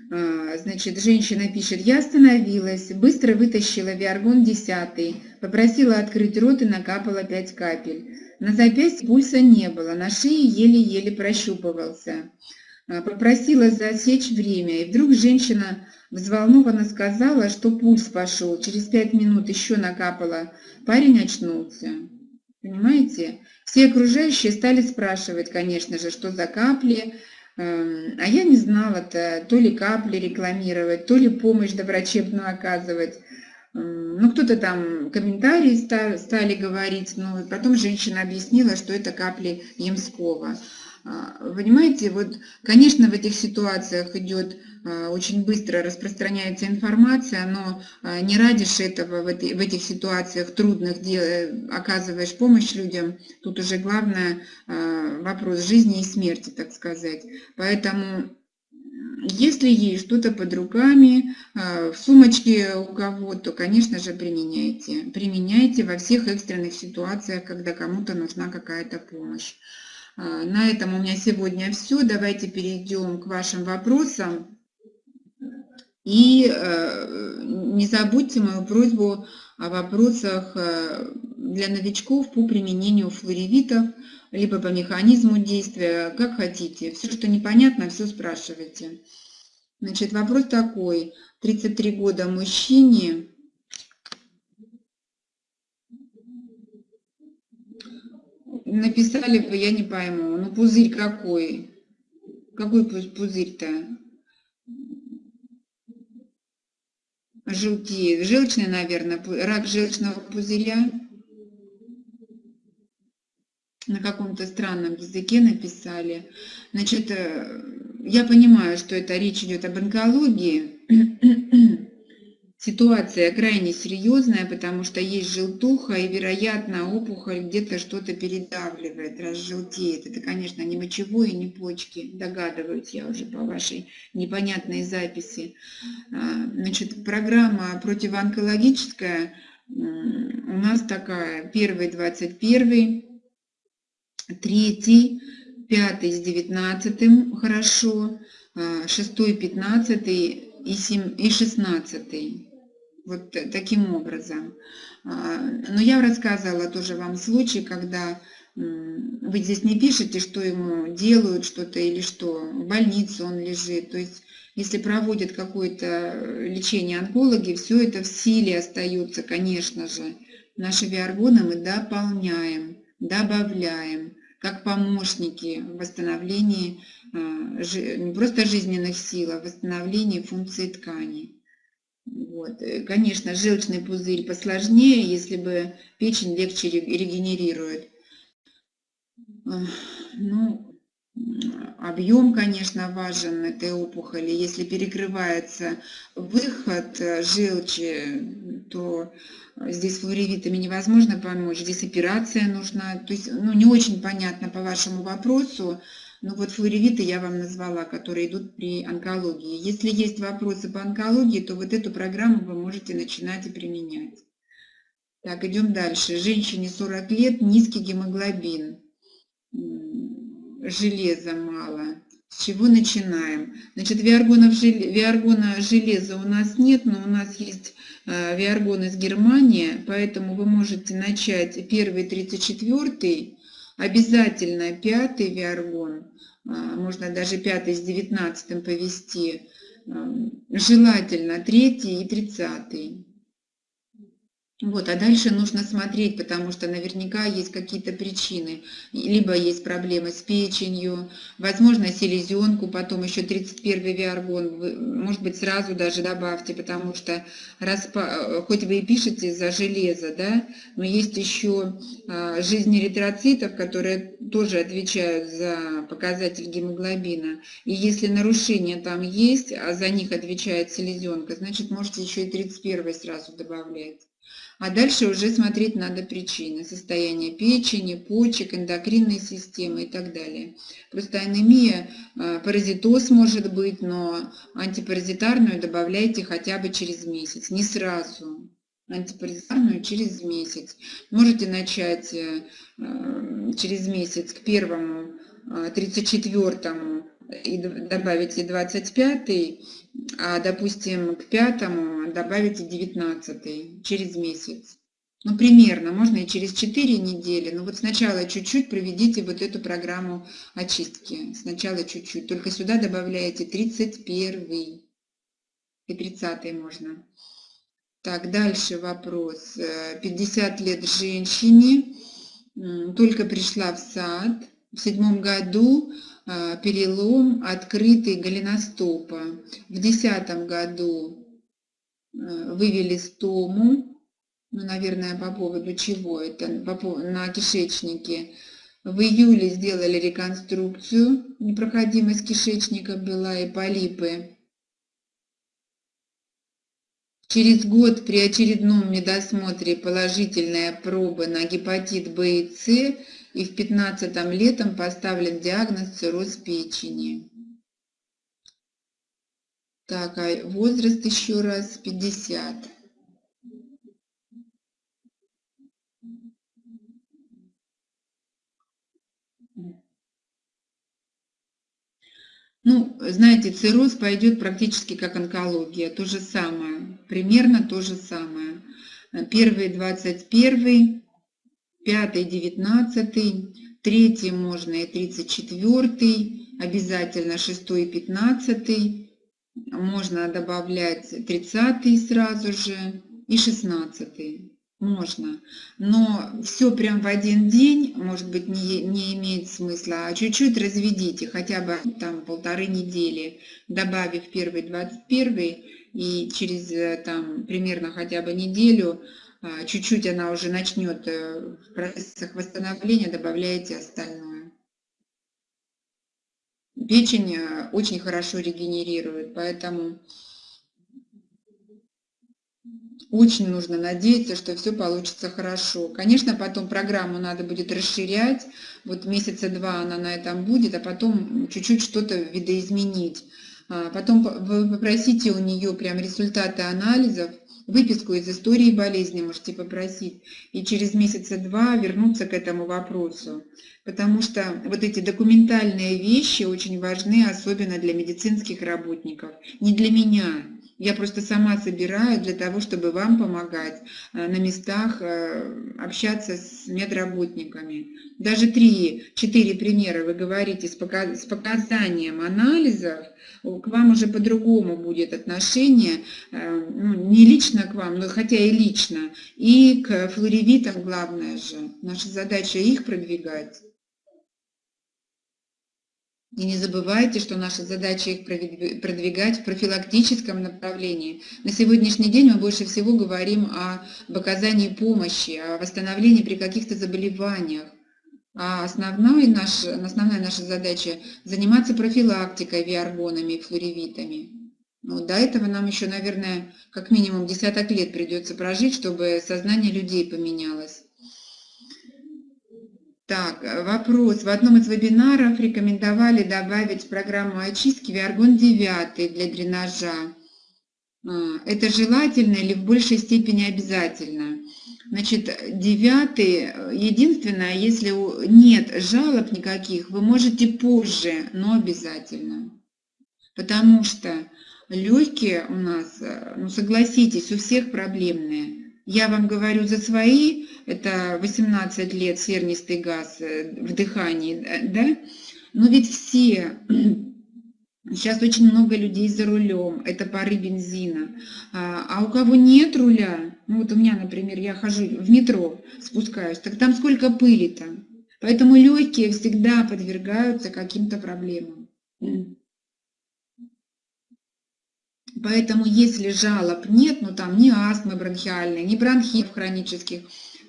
Значит, женщина пишет, я остановилась, быстро вытащила виаргон 10, попросила открыть рот и накапала 5 капель. На запястье пульса не было, на шее еле-еле прощупывался. А, попросила засечь время, и вдруг женщина взволнованно сказала, что пульс пошел. Через пять минут еще накапала. Парень очнулся. Понимаете? Все окружающие стали спрашивать, конечно же, что за капли. Эм, а я не знала-то, то ли капли рекламировать, то ли помощь доврачебную оказывать. Ну, кто-то там комментарии стали говорить, но потом женщина объяснила, что это капли Ямского. А, понимаете, вот, конечно, в этих ситуациях идет а, очень быстро распространяется информация, но а, не радишь этого в, этих ситуациях трудных дел, оказываешь помощь людям. Тут уже главное вопрос жизни и смерти, так сказать. Поэтому если есть что-то под руками, а, в сумочке у кого, то, конечно же, применяйте. Применяйте во всех экстренных ситуациях, когда кому-то нужна какая-то помощь. А, на этом у меня сегодня все. Давайте перейдем к вашим вопросам. И э, не забудьте мою просьбу о вопросах э, для новичков по применению флоревитов либо по механизму действия, как хотите. Все, что непонятно, все спрашивайте. Значит, вопрос такой. 33 года мужчине. Написали бы, я не пойму. Ну, пузырь какой? Какой пузырь-то? Желтеет. Желчный, наверное. Рак желчного пузыря на каком-то странном языке написали. Значит, э, я понимаю, что это речь идет об онкологии. Ситуация крайне серьезная, потому что есть желтуха, и, вероятно, опухоль где-то что-то передавливает, разжелтеет. Это, конечно, не мочевое, не почки, догадываюсь я уже по вашей непонятной записи. А, значит, программа противоонкологическая у нас такая, первый, двадцать первый, третий, пятый с девятнадцатым хорошо, а, шестой, пятнадцатый и, семь, и шестнадцатый. Вот таким образом. А, но я рассказывала тоже вам случай, когда вы здесь не пишете, что ему делают что-то или что, в больнице он лежит. То есть, если проводят какое-то лечение онкологи, все это в силе остается, конечно же. Наши виаргоны мы дополняем добавляем как помощники в восстановлении а, не просто жизненных сил, а в восстановлении функций тканей. Вот. Э, конечно, желчный пузырь посложнее, если бы печень легче регенерирует. Ну, объем, конечно, важен этой опухоли. Если перекрывается выход э, желчи, то здесь флоревитами невозможно помочь. Здесь операция нужна. То есть, ну, не очень понятно по вашему вопросу. Ну вот флоревиты я вам назвала, которые идут при онкологии. Если есть вопросы по онкологии, то вот эту программу вы можете начинать и применять. Так, идем дальше. Женщине 40 лет, низкий гемоглобин, железа мало. С чего начинаем? Значит, виаргона, виаргона железа у нас нет, но у нас есть виаргон из Германии, поэтому вы можете начать первый 34 обязательно пятый виаргон а, можно даже пятый с девятнадцатым повести, желательно третий и тридцатый. Вот, а дальше нужно смотреть, потому что наверняка есть какие-то причины. Либо есть проблемы с печенью, возможно, селезенку, потом еще 31 виаргон, может быть, сразу даже добавьте, потому что распа... хоть вы и пишете за железо, да, но есть еще а, жизнь эритроцитов, которые тоже отвечают за показатель гемоглобина. И если нарушения там есть, а за них отвечает селезенка, значит, можете еще и 31 сразу добавлять. А дальше уже смотреть надо причины. Состояние печени, почек, эндокринной системы и так далее. Просто анемия, э, паразитоз может быть, но антипаразитарную добавляйте хотя бы через месяц, не сразу. Антипаразитарную через месяц. Можете начать э, э, через месяц к первому, 34 и добавите 25 а, допустим, к пятому добавите 19 через месяц. Ну, примерно, можно и через 4 недели. Но вот сначала чуть-чуть проведите вот эту программу очистки. Сначала чуть-чуть. Только сюда добавляете 31 и 30 можно. Так, дальше вопрос. 50 э, лет женщине, только пришла в сад. В седьмом году перелом открытый голеностопа. В десятом году а, вывели стому, ну, наверное, по поводу чего это, на кишечнике. В июле сделали реконструкцию, непроходимость кишечника была и полипы. Через год при очередном медосмотре положительная проба на гепатит В и С и в 15 летом поставлен диагноз цирроз печени. Так, а возраст еще раз 50. Ну, знаете, цирроз пойдет практически как онкология, то же самое, примерно то же самое. Первый 21 пятый, девятнадцатый, третий можно и тридцать четвертый, обязательно шестой и пятнадцатый, можно добавлять тридцатый сразу же и шестнадцатый. Можно, но все прям в один день, может быть, не, не имеет смысла, а чуть-чуть разведите, хотя бы там полторы недели, добавив первый, двадцать первый, и через э, там примерно хотя бы неделю чуть-чуть она уже начнет э, в процессах восстановления, добавляете остальное. Печень э, очень хорошо регенерирует, поэтому очень нужно надеяться, что все получится хорошо. Конечно, потом программу надо будет расширять, вот месяца два она на этом будет, а потом чуть-чуть что-то видоизменить. А, потом попросите у нее прям результаты анализов, выписку из истории болезни можете попросить, и через месяца два вернуться к этому вопросу. Потому что вот эти документальные вещи очень важны, особенно для медицинских работников. Не для меня, я просто сама собираю для того, чтобы вам помогать э, на местах э, общаться с медработниками. Даже три, четыре примера вы говорите с показанием анализов, к вам уже по-другому будет отношение, э, ну, не лично к вам, но хотя и лично, и к флоревитам главное же. Наша задача их продвигать. И не забывайте, что наша задача их продвигать в профилактическом направлении. На сегодняшний день мы больше всего говорим о оказании помощи, о восстановлении при каких-то заболеваниях. А основная наша, основная наша задача – заниматься профилактикой виаргонами и флоревитами. Ну, до этого нам еще, наверное, как минимум десяток лет придется прожить, чтобы сознание людей поменялось. Так, э, вопрос. В одном из вебинаров рекомендовали добавить в программу очистки виаргон 9 для дренажа. А, это желательно или в большей степени обязательно? Значит, девятый, э, единственное, если нет жалоб никаких, вы можете позже, но обязательно. Потому что легкие у нас, э, ну согласитесь, у всех проблемные. Я вам говорю за свои, это 18 лет сернистый газ э, в дыхании, да? Но ведь все, сейчас очень много людей за рулем, это пары бензина. А, а у кого нет руля, ну вот у меня, например, я хожу в метро, спускаюсь, так там сколько пыли-то. Поэтому легкие всегда подвергаются каким-то проблемам. Поэтому если жалоб нет, ну там ни астмы бронхиальной, ни бронхитов хронических,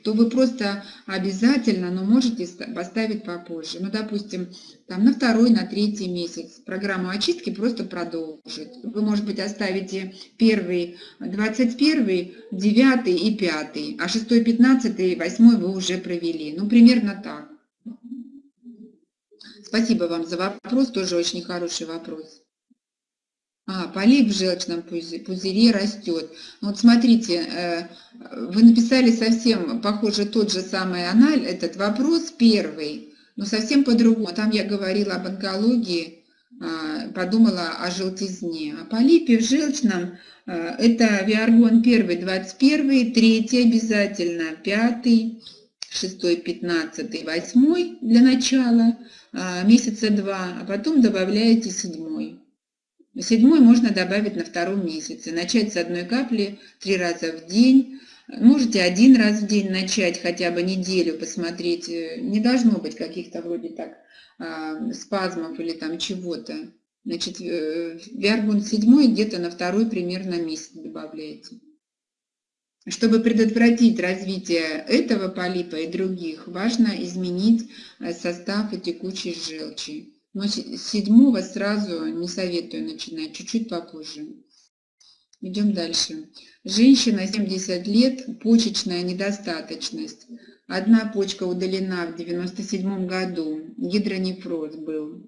то вы просто обязательно, но можете поставить попозже. Ну, допустим, там на второй, на третий месяц программу очистки просто продолжить. Вы, может быть, оставите первый, 21, 9 и 5, а 6, 15 и 8 вы уже провели. Ну, примерно так. Спасибо вам за вопрос, тоже очень хороший вопрос. А, полип в желчном пузыре растет. Вот смотрите, э, вы написали совсем, похоже, тот же самый анализ, этот вопрос первый, но совсем по-другому. Там я говорила об онкологии, а, подумала о желтизне. А полипе в желчном э, это виаргон 1, 21, 3 обязательно, 5, 6, 15, 8 для начала, а, месяца 2, а потом добавляете 7. Седьмой можно добавить на втором месяце. Начать с одной капли три раза в день. Можете один раз в день начать, хотя бы неделю посмотреть. Не должно быть каких-то вроде так а, спазмов или там чего-то. Значит, э, виаргон седьмой где-то на второй примерно месяц добавляете. Чтобы предотвратить развитие этого полипа и других, важно изменить э, состав и текучесть желчи. Но седьмого сразу не советую начинать, чуть-чуть попозже. Идем дальше. Женщина 70 лет, почечная недостаточность. Одна почка удалена в 97 году, гидронефроз был.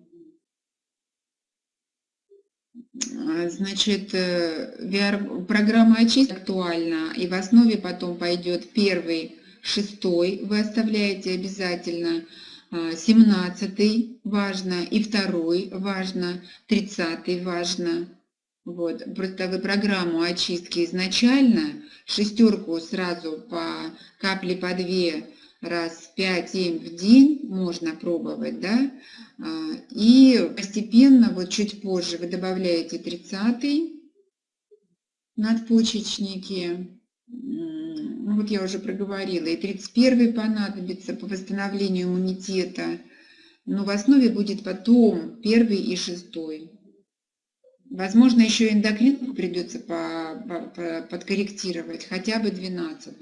Значит, VR, э, программа очистки актуальна, и в основе потом пойдет первый, шестой, вы оставляете обязательно, 17 важно, и второй важно, 30 важно. Вот, просто вы программу очистки изначально, шестерку сразу по капле по 2 раз 5-7 в день можно пробовать, да, а, и постепенно, вот чуть позже вы добавляете 30 надпочечники, ну вот я уже проговорила, и 31 понадобится по восстановлению иммунитета, но в основе будет потом первый и шестой. Возможно, еще эндокрин придется по, по, по, подкорректировать, хотя бы 12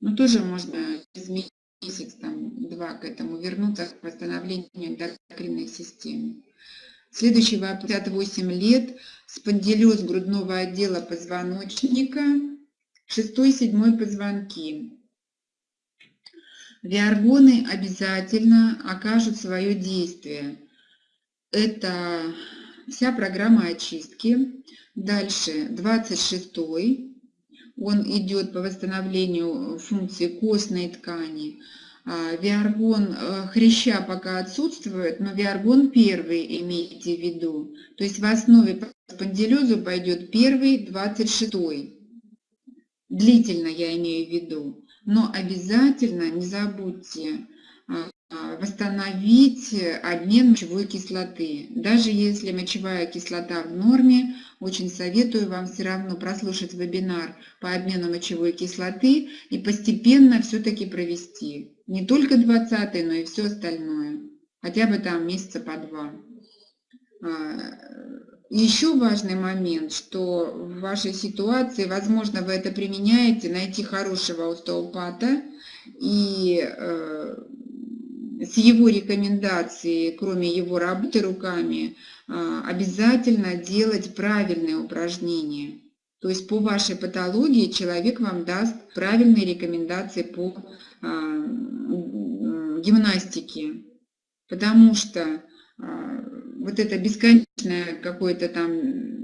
Но тоже можно через месяц, там, два к этому вернуться, к восстановлению эндокринной системы. Следующий вопрос. 58 лет, спондилез грудного отдела позвоночника, шестой, седьмой позвонки. Виаргоны обязательно окажут свое действие. Это вся программа очистки. Дальше 26 он идет по восстановлению функции костной ткани. А, виаргон э, хряща пока отсутствует, но виаргон первый имейте в виду. То есть в основе по пойдет первый, 26 -й длительно я имею в виду, но обязательно не забудьте а, а, восстановить обмен мочевой кислоты. Даже если мочевая кислота в норме, очень советую вам все равно прослушать вебинар по обмену мочевой кислоты и постепенно все-таки провести. Не только 20 но и все остальное. хотя бы там месяца по два. Еще важный момент, что в вашей ситуации, возможно, вы это применяете, найти хорошего остеопата и э, с его рекомендацией, кроме его работы руками, э, обязательно делать правильные упражнения. То есть по вашей патологии человек вам даст правильные рекомендации по э, гимнастике, потому что вот это бесконечное какое-то там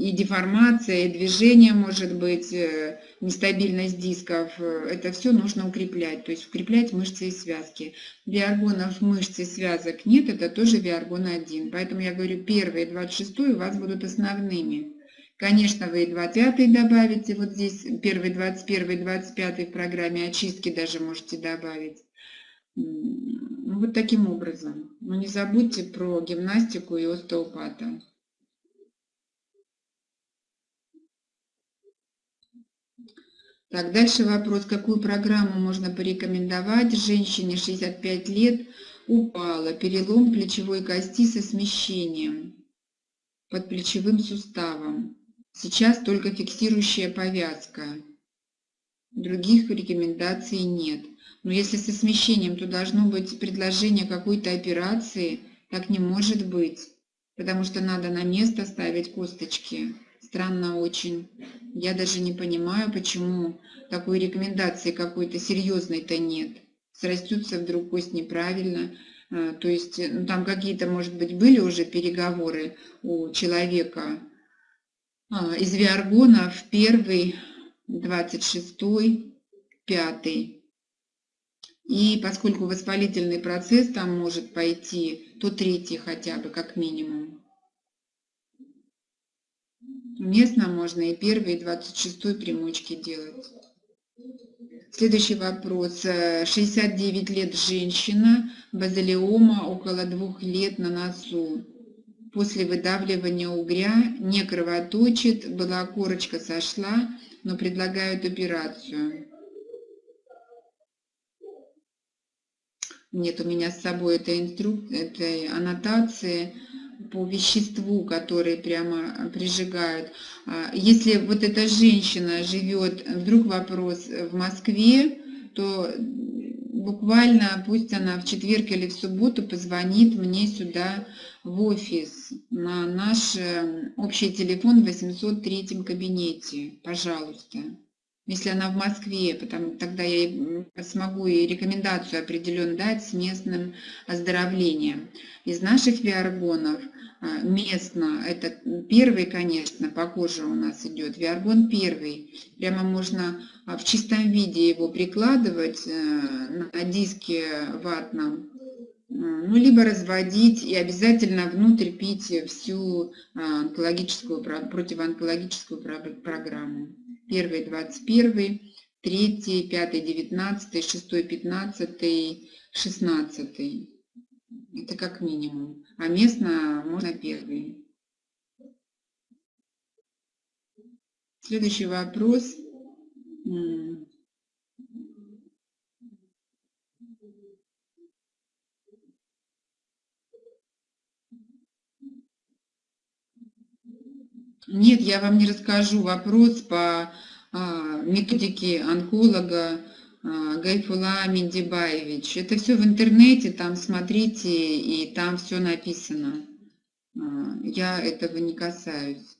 и деформация, и движение может быть, э, нестабильность дисков, э, это все нужно укреплять, то есть укреплять мышцы и связки. Виаргонов мышц и связок нет, это тоже виаргон 1. Поэтому я говорю, первый и 26 у вас будут основными. Конечно, вы и 20 добавите, вот здесь первый, 21, 25 в программе очистки даже можете добавить. Ну, вот таким образом. Но не забудьте про гимнастику и остеопата. Так, дальше вопрос, какую программу можно порекомендовать женщине 65 лет, упала, перелом плечевой кости со смещением под плечевым суставом. Сейчас только фиксирующая повязка. Других рекомендаций нет. Но если со смещением, то должно быть предложение какой-то операции. Так не может быть, потому что надо на место ставить косточки. Странно очень. Я даже не понимаю, почему такой рекомендации какой-то серьезной-то нет. Срастется вдруг кость неправильно. А, то есть ну, там какие-то, может быть, были уже переговоры у человека а, из Виаргонов, первый, 26 пятый. И поскольку воспалительный процесс там может пойти, то третий хотя бы, как минимум. Местно можно и первый, и 26 примочки делать. Следующий вопрос. 69 лет женщина, базилиома около двух лет на носу. После выдавливания угря не кровоточит, была корочка сошла, но предлагают операцию. Нет у меня с собой этой, инструк... этой аннотации по веществу, которые прямо прижигают. А, если вот эта женщина живет, вдруг вопрос, в Москве, то буквально пусть она в четверг или в субботу позвонит мне сюда в офис на наш э, общий телефон в 803 кабинете, пожалуйста если она в Москве, потому, тогда я смогу и рекомендацию определенно дать с местным оздоровлением. Из наших виаргонов а, местно, это первый, конечно, по коже у нас идет, виаргон первый. Прямо можно а, в чистом виде его прикладывать э, на диске ватном, ну, либо разводить и обязательно внутрь пить всю а, онкологическую, противоонкологическую программу первый двадцать первый, третий, пятый, девятнадцатый, шестой, пятнадцатый, шестнадцатый. Это как минимум. А местно можно первый. Следующий вопрос. Нет, я вам не расскажу вопрос по а, методике онколога а, Гайфула Миндибаевич. Это все в интернете, там смотрите, и там все написано. А, я этого не касаюсь.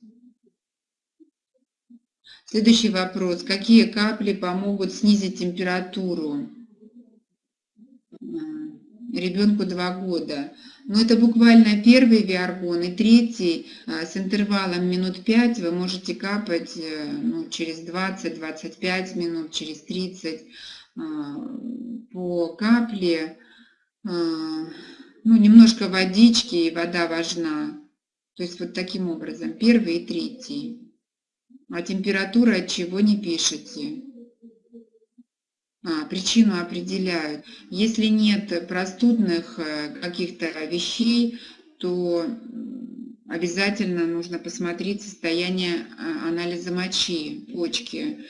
Следующий вопрос. Какие капли помогут снизить температуру? Ребенку 2 года. Но это буквально первый виаргон и третий а, с интервалом минут 5 вы можете капать э, ну, через 20-25 минут, через 30 а, по капле. А, ну, немножко водички, и вода важна. То есть вот таким образом, первый и третий. А температура от чего не пишете причину определяют. Если нет простудных э, каких-то вещей, то обязательно нужно посмотреть состояние а, анализа мочи, почки.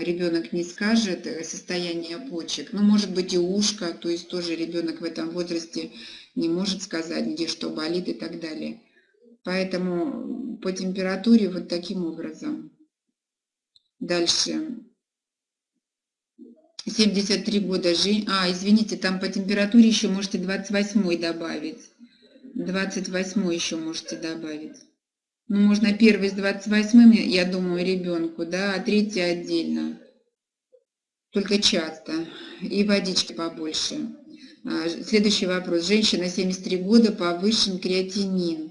ребенок не скажет состояние почек. Ну, может быть и ушко, то есть тоже ребенок в этом возрасте не может сказать, где что болит и так далее. Поэтому по температуре вот таким образом. Дальше. 73 года жизни. А, извините, там по температуре еще можете 28 добавить. 28 еще можете добавить. Ну, можно первый с 28, я думаю, ребенку, да, а третий отдельно. Только часто. И водички побольше. А, следующий вопрос. Женщина 73 года, повышен креатинин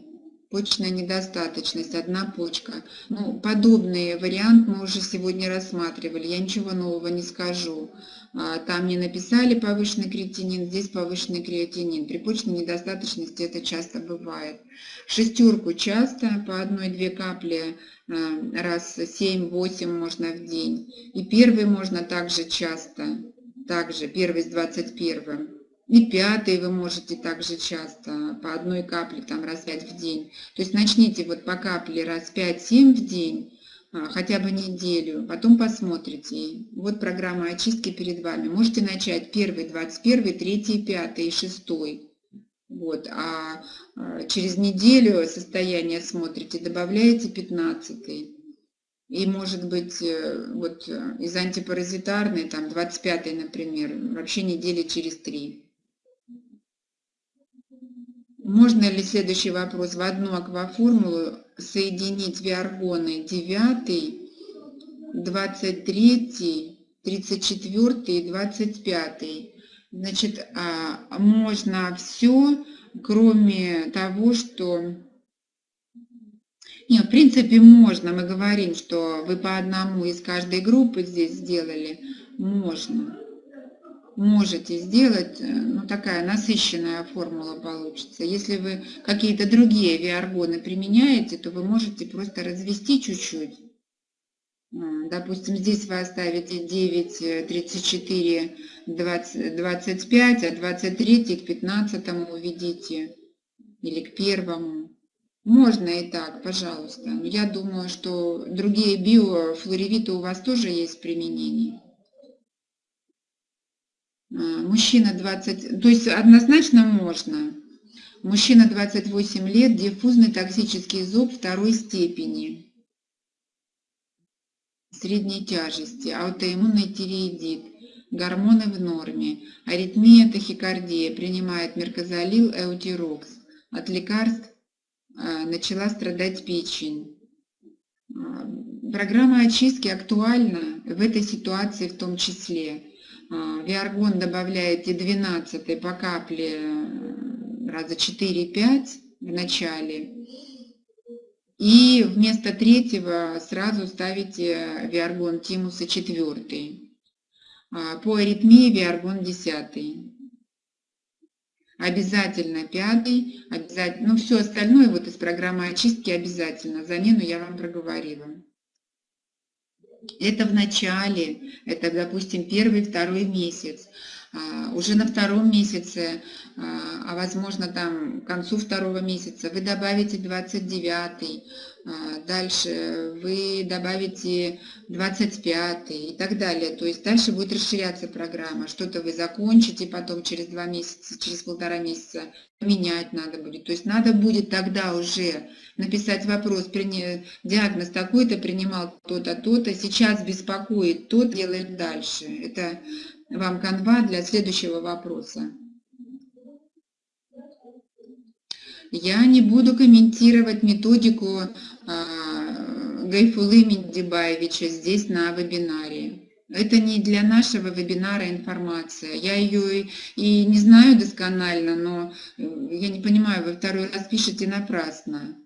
почечная недостаточность, одна почка. Ну, подобный вариант мы уже сегодня рассматривали, я ничего нового не скажу. А, там не написали повышенный креатинин, здесь повышенный креатинин. При почечной недостаточности это часто бывает. Шестерку часто, по одной-две капли а, раз 7-8 можно в день. И первый можно также часто, также первый с 21 и пятый вы можете также часто, по одной капле там раз пять в день. То есть начните вот по капле раз 5-7 в день, а, хотя бы неделю, потом посмотрите. Вот программа очистки перед вами. Можете начать первый, 21, третий, пятый и шестой. Вот, а, а через неделю состояние смотрите, добавляете 15. И может быть э, вот э, из антипаразитарной, там 25 например, вообще недели через три. Можно ли, следующий вопрос, в одну акваформулу соединить виаргоны 9, 23, 34 и 25? Значит, а, можно все, кроме того, что... Нет, в принципе, можно. Мы говорим, что вы по одному из каждой группы здесь сделали. Можно можете сделать, э, ну такая насыщенная формула получится. Если вы какие-то другие виаргоны применяете, то вы можете просто развести чуть-чуть. Допустим, здесь вы оставите 9, 34, 20, 25, а 23 к 15 уведите или к первому. Можно и так, пожалуйста. Но я думаю, что другие биофлоревиты у вас тоже есть применение. А, мужчина 20, то есть однозначно можно. Мужчина 28 лет, диффузный токсический зуб второй степени, средней тяжести, аутоиммунный тиреидит, гормоны в норме, аритмия, тахикардия, принимает меркозалил, эутирокс. От лекарств а, начала страдать печень. А, программа очистки актуальна в этой ситуации в том числе. А, виаргон добавляете 12 по капле э, раза 4-5 в начале. И вместо третьего сразу ставите виаргон тимуса 4. А, по аритмии виаргон 10. Обязательно пятый, обязательно, ну все остальное вот из программы очистки обязательно. Замену я вам проговорила. Это в начале, это, допустим, первый, второй месяц. А, уже на втором месяце, а, а возможно там к концу второго месяца вы добавите 29 а, дальше вы добавите 25 и так далее. То есть дальше будет расширяться программа. Что-то вы закончите, потом через два месяца, через полтора месяца менять надо будет. То есть надо будет тогда уже написать вопрос, диагноз такой-то принимал то-то, то-то, сейчас беспокоит, тот делает дальше. Это вам канва для следующего вопроса. Я не буду комментировать методику а, Гайфулы Миндибаевича здесь на вебинаре. Это не для нашего вебинара информация. Я ее и не знаю досконально, но э, я не понимаю, вы второй раз пишете напрасно.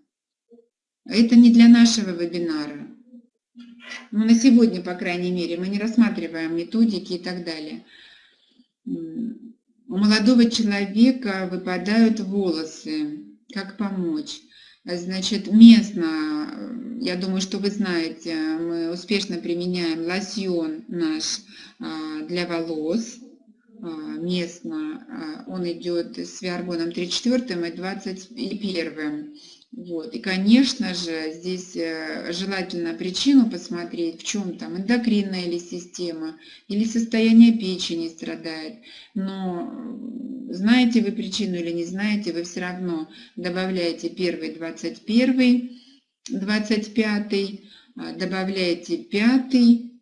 Это не для нашего вебинара. Ну, на сегодня, по крайней мере, мы не рассматриваем методики и так далее. У молодого человека выпадают волосы. Как помочь? Значит, местно, я думаю, что вы знаете, мы успешно применяем лосьон наш а, для волос. А, местно а, он идет с виаргоном 34 и 21. Вот. И, конечно же, здесь э, желательно причину посмотреть, в чем там эндокринная или система, или состояние печени страдает. Но знаете вы причину или не знаете, вы все равно добавляете первый, 21, 25, а, добавляете пятый,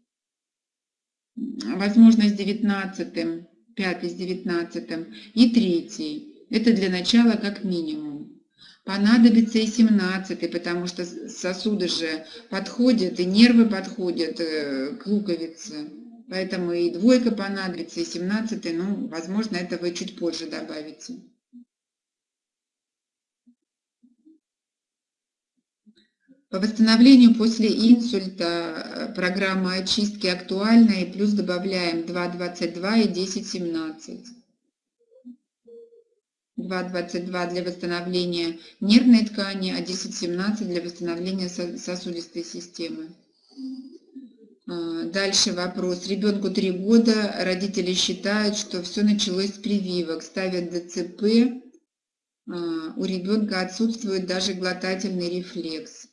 возможно, с 19, пятый с 19 и третий. Это для начала как минимум. Понадобится и 17, потому что сосуды же подходят, и нервы подходят э, к луковице. Поэтому и двойка понадобится, и 17, ну, возможно, это вы чуть позже добавите. По восстановлению после инсульта э, программа очистки актуальна, и плюс добавляем 2,22 и 10,17. 2,22 для восстановления нервной ткани, а 10,17 для восстановления сосудистой системы. А, дальше вопрос. Ребенку 3 года, родители считают, что все началось с прививок, ставят ДЦП, а, у ребенка отсутствует даже глотательный рефлекс.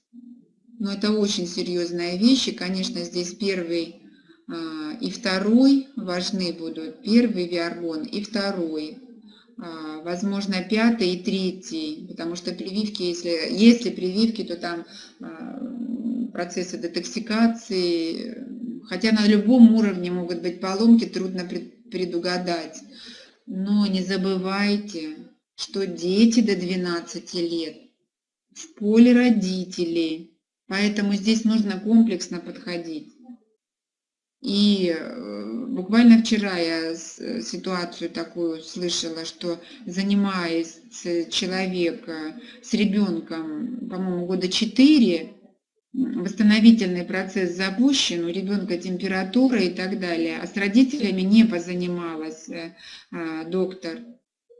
Но это очень серьезная вещь, и, конечно, здесь первый а, и второй важны будут. Первый виаргон и второй. Возможно, пятый и третий, потому что прививки, если, если прививки, то там процессы детоксикации, хотя на любом уровне могут быть поломки, трудно предугадать. Но не забывайте, что дети до 12 лет в поле родителей, поэтому здесь нужно комплексно подходить. И э, буквально вчера я ситуацию такую слышала, что занимаясь человек с ребенком, по-моему, года 4, восстановительный процесс запущен, у ребенка температура и так далее, а с родителями не позанималась э, а, доктор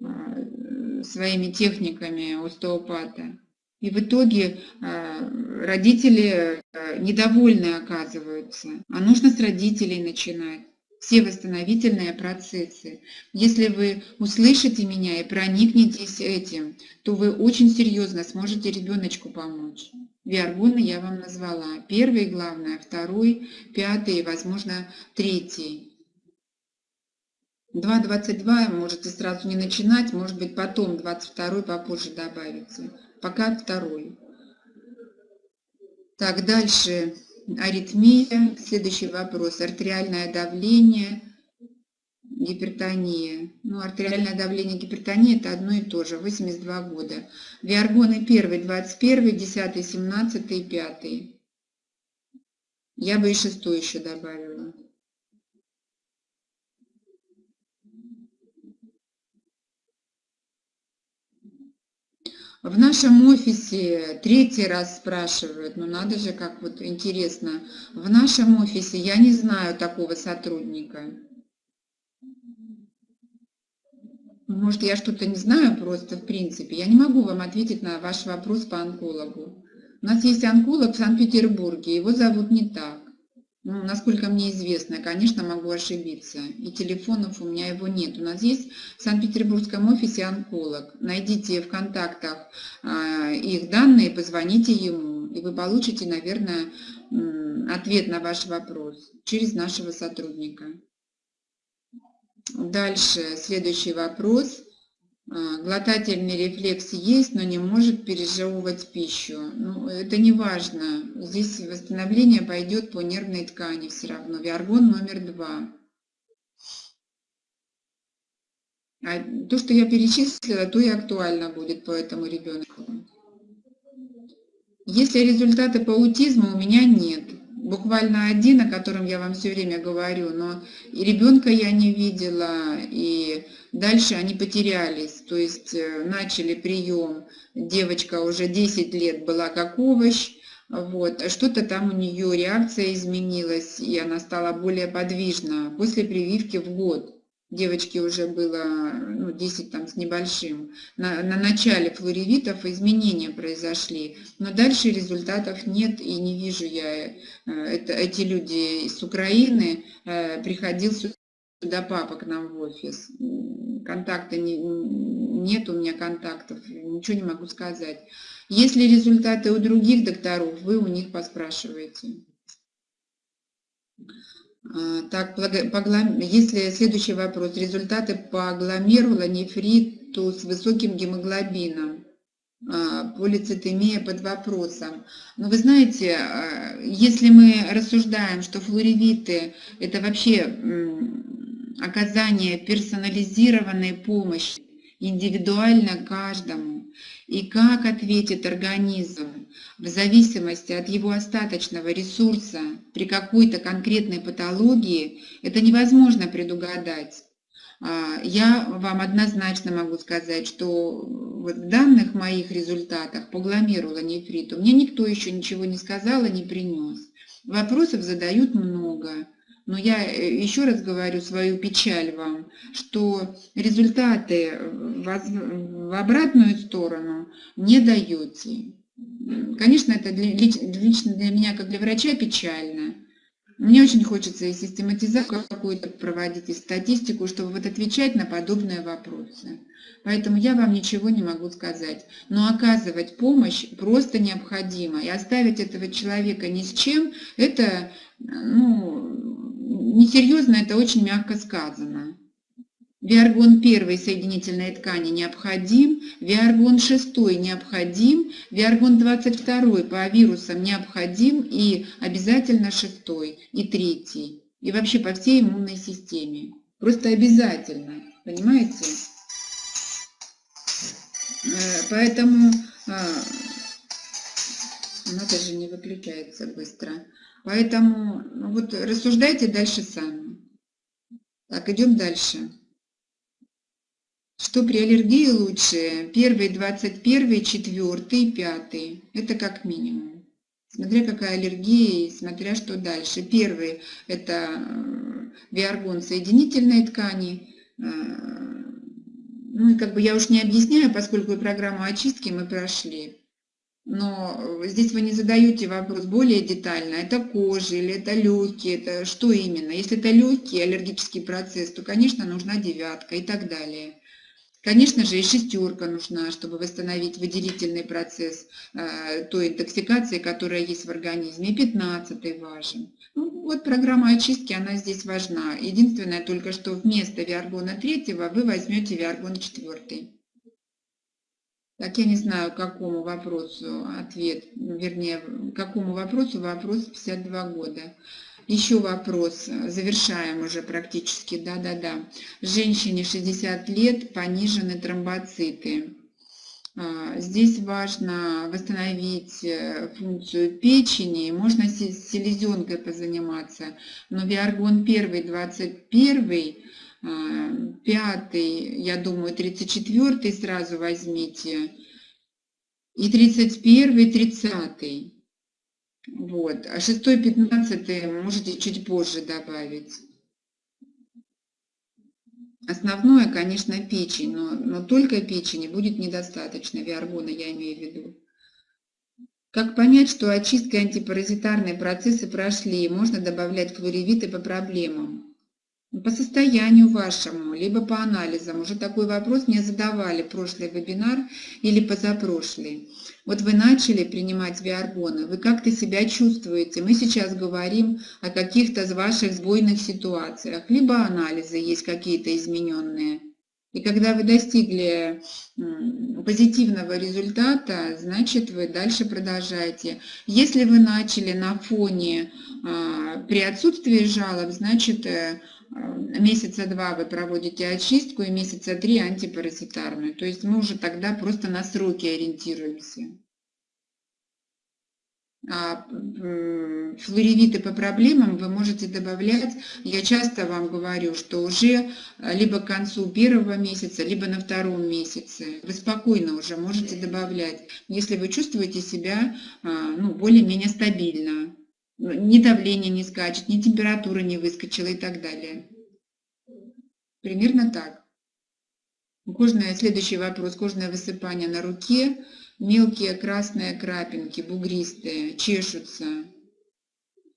а, своими техниками остеопата. И в итоге а, родители недовольны оказываются, а нужно с родителей начинать все восстановительные процессы. Если вы услышите меня и проникнетесь этим, то вы очень серьезно сможете ребеночку помочь. Виаргоны я вам назвала. Первый, главное, второй, пятый, возможно, третий. 2.22 можете сразу не начинать, может быть потом 22 попозже добавится. Пока второй. Так, дальше аритмия. Следующий вопрос. Артериальное давление гипертония. Ну, артериальное давление гипертония это одно и то же, 82 года. Виаргоны 1, 21, 10, 17 и 5. Я бы и шестой еще добавила. В нашем офисе третий раз спрашивают, ну надо же, как вот интересно. В нашем офисе я не знаю такого сотрудника. Может, я что-то не знаю просто в принципе. Я не могу вам ответить на ваш вопрос по онкологу. У нас есть онколог в Санкт-Петербурге, его зовут не так. Ну, насколько мне известно, конечно, могу ошибиться. И телефонов у меня его нет. У нас есть в Санкт-Петербургском офисе онколог. Найдите в контактах э, их данные, позвоните ему, и вы получите, наверное, ответ на ваш вопрос через нашего сотрудника. Дальше, следующий вопрос. А, глотательный рефлекс есть, но не может пережевывать пищу. Ну, это не важно. Здесь восстановление пойдет по нервной ткани все равно. Виаргон номер два. А то, что я перечислила, то и актуально будет по этому ребенку. Если результаты по аутизму у меня нет, буквально один, о котором я вам все время говорю, но и ребенка я не видела, и дальше они потерялись, то есть э, начали прием, девочка уже 10 лет была как овощ, вот, что-то там у нее реакция изменилась, и она стала более подвижна после прививки в год девочке уже было ну, 10 там, с небольшим, на, на начале флоревитов изменения произошли, но дальше результатов нет и не вижу я, э, это, эти люди с Украины, э, приходил сюда папа к нам в офис, контакты не, нет у меня контактов, ничего не могу сказать. Если результаты у других докторов, вы у них поспрашиваете. А, так, если следующий вопрос. Результаты по гломерулонефриту с высоким гемоглобином. А, полицитемия под вопросом. Но вы знаете, а, если мы рассуждаем, что флоревиты – это вообще оказание персонализированной помощи индивидуально каждому, и как ответит организм в зависимости от его остаточного ресурса при какой-то конкретной патологии, это невозможно предугадать. А, я вам однозначно могу сказать, что в данных моих результатах по гломерулонефриту мне никто еще ничего не сказал и не принес. Вопросов задают много. Но я э, еще раз говорю свою печаль вам, что результаты в обратную сторону не даете. Конечно, это для, лично для меня, как для врача, печально. Мне очень хочется и систематизацию какую-то проводить, и статистику, чтобы вот отвечать на подобные вопросы. Поэтому я вам ничего не могу сказать. Но оказывать помощь просто необходимо. И оставить этого человека ни с чем, это ну, несерьезно, это очень мягко сказано. Виаргон 1 соединительной ткани необходим, виаргон 6 необходим, виаргон 22 по вирусам необходим и обязательно 6 и 3 и вообще по всей иммунной системе. Просто обязательно, понимаете? Э, поэтому а, она даже не выключается быстро. Поэтому ну вот рассуждайте дальше сами. Так, идем дальше. Что при аллергии лучше? Первый, двадцать первый, четвертый, пятый. Это как минимум. Смотря какая аллергия и смотря что дальше. Первый – это э, виаргон соединительной ткани. Э, ну и как бы я уж не объясняю, поскольку программу очистки мы прошли. Но здесь вы не задаете вопрос более детально, это кожа или это легкие, это что именно. Если это легкий аллергический процесс, то, конечно, нужна девятка и так далее. Конечно же, и шестерка нужна, чтобы восстановить выделительный процесс э, той интоксикации, которая есть в организме. Пятнадцатый важен. Ну, вот программа очистки, она здесь важна. Единственное только, что вместо виаргона третьего вы возьмете виаргон четвертый. Так, я не знаю, какому вопросу ответ, вернее, какому вопросу вопрос 52 года. Еще вопрос, завершаем уже практически, да-да-да. Женщине 60 лет, понижены тромбоциты. А, здесь важно восстановить э, функцию печени, можно с селезенкой позаниматься, но Виаргон 1, 21, 5, я думаю, 34 сразу возьмите, и 31, 30. Вот. А шестой, пятнадцатый можете чуть позже добавить. Основное, конечно, печень, но, но только печени будет недостаточно, виаргона я имею в виду. Как понять, что очистка и антипаразитарные процессы прошли, можно добавлять флоревиты по проблемам? По состоянию вашему, либо по анализам. Уже такой вопрос мне задавали прошлый вебинар или позапрошлый. Вот вы начали принимать виаргоны, вы как-то себя чувствуете. Мы сейчас говорим о каких-то из ваших сбойных ситуациях, либо анализы есть какие-то измененные. И когда вы достигли позитивного результата, значит вы дальше продолжаете. Если вы начали на фоне а, при отсутствии жалоб, значит э, месяца два вы проводите очистку и месяца три антипаразитарную. То есть мы уже тогда просто на сроки ориентируемся. А флоревиты по проблемам вы можете добавлять, я часто вам говорю, что уже либо к концу первого месяца, либо на втором месяце. Вы спокойно уже можете добавлять, если вы чувствуете себя ну, более-менее стабильно ни давление не скачет, ни температура не выскочила и так далее. Примерно так. Кожное, следующий вопрос. Кожное высыпание на руке, мелкие красные крапинки, бугристые, чешутся.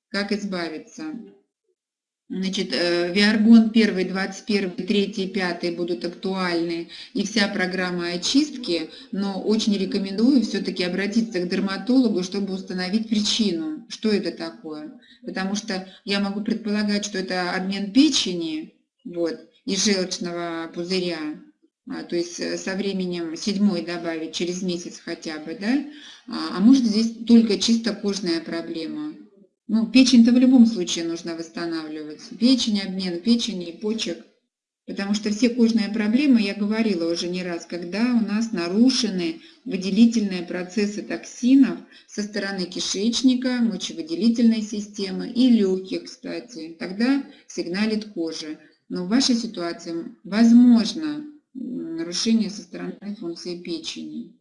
Как избавиться? Значит, э, Виаргон 1, 21, 3, 5 будут актуальны и вся программа очистки, но очень рекомендую все-таки обратиться к дерматологу, чтобы установить причину, что это такое. Потому что я могу предполагать, что это обмен печени вот, и желчного пузыря, а, то есть э, со временем седьмой добавить через месяц хотя бы, да, а, а может здесь только чисто кожная проблема. Ну, печень-то в любом случае нужно восстанавливать. Печень, обмен печени, почек. Потому что все кожные проблемы, я говорила уже не раз, когда у нас нарушены выделительные процессы токсинов со стороны кишечника, мочевыделительной системы и легких, кстати, тогда сигналит кожа. Но в вашей ситуации возможно нарушение со стороны функции печени.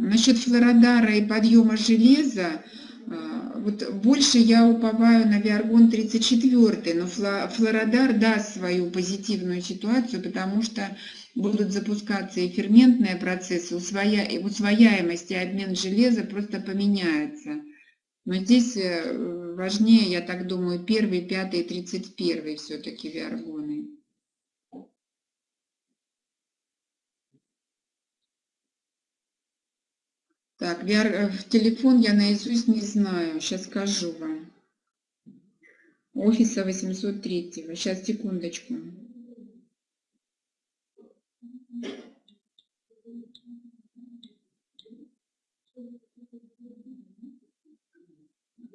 Насчет флородара и подъема железа, а, вот больше я уповаю на Виаргон 34, но флородар даст свою позитивную ситуацию, потому что будут запускаться и ферментные процессы, усвоя... усвояемость и обмен железа просто поменяется. Но здесь э, важнее, я так думаю, первый, пятый, тридцать первый все-таки виаргоны. Так, VR, э, телефон я наизусть не знаю, сейчас скажу вам. Офиса 803. Сейчас, секундочку.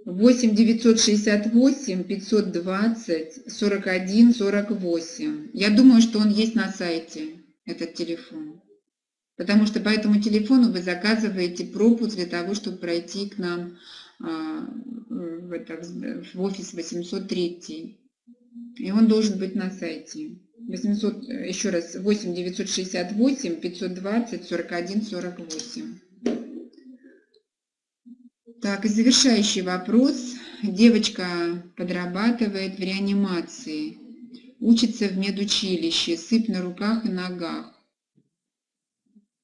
Восемь девятьсот шестьдесят восемь пятьсот двадцать сорок один сорок восемь. Я думаю, что он есть на сайте, этот телефон. Потому что по этому телефону вы заказываете пропуск для того, чтобы пройти к нам а, в, офис 803. И он должен быть на сайте. 800, еще раз, 8 968 520 41 48. Так, и завершающий вопрос. Девочка подрабатывает в реанимации, учится в медучилище, сыпь на руках и ногах.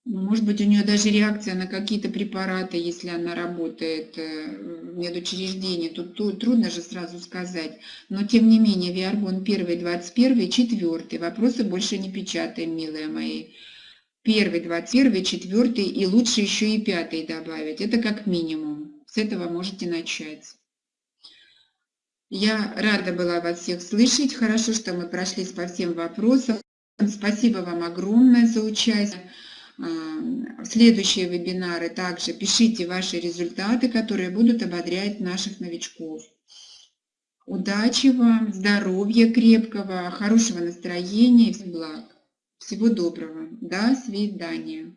Ну, может быть, у нее даже реакция на какие-то препараты, если она работает э, в медучреждении. Тут, трудно же сразу сказать. Но, тем не менее, Виаргон 1, 21, 4. Вопросы больше не печатаем, милые мои. Первый, 21, 4 и лучше еще и пятый добавить. Это как минимум. С этого можете начать. Я рада была вас всех слышать. Хорошо, что мы прошлись по всем вопросам. Спасибо вам огромное за участие следующие вебинары также пишите ваши результаты, которые будут ободрять наших новичков. Удачи вам, здоровья крепкого, хорошего настроения и благ. Всего доброго. До свидания.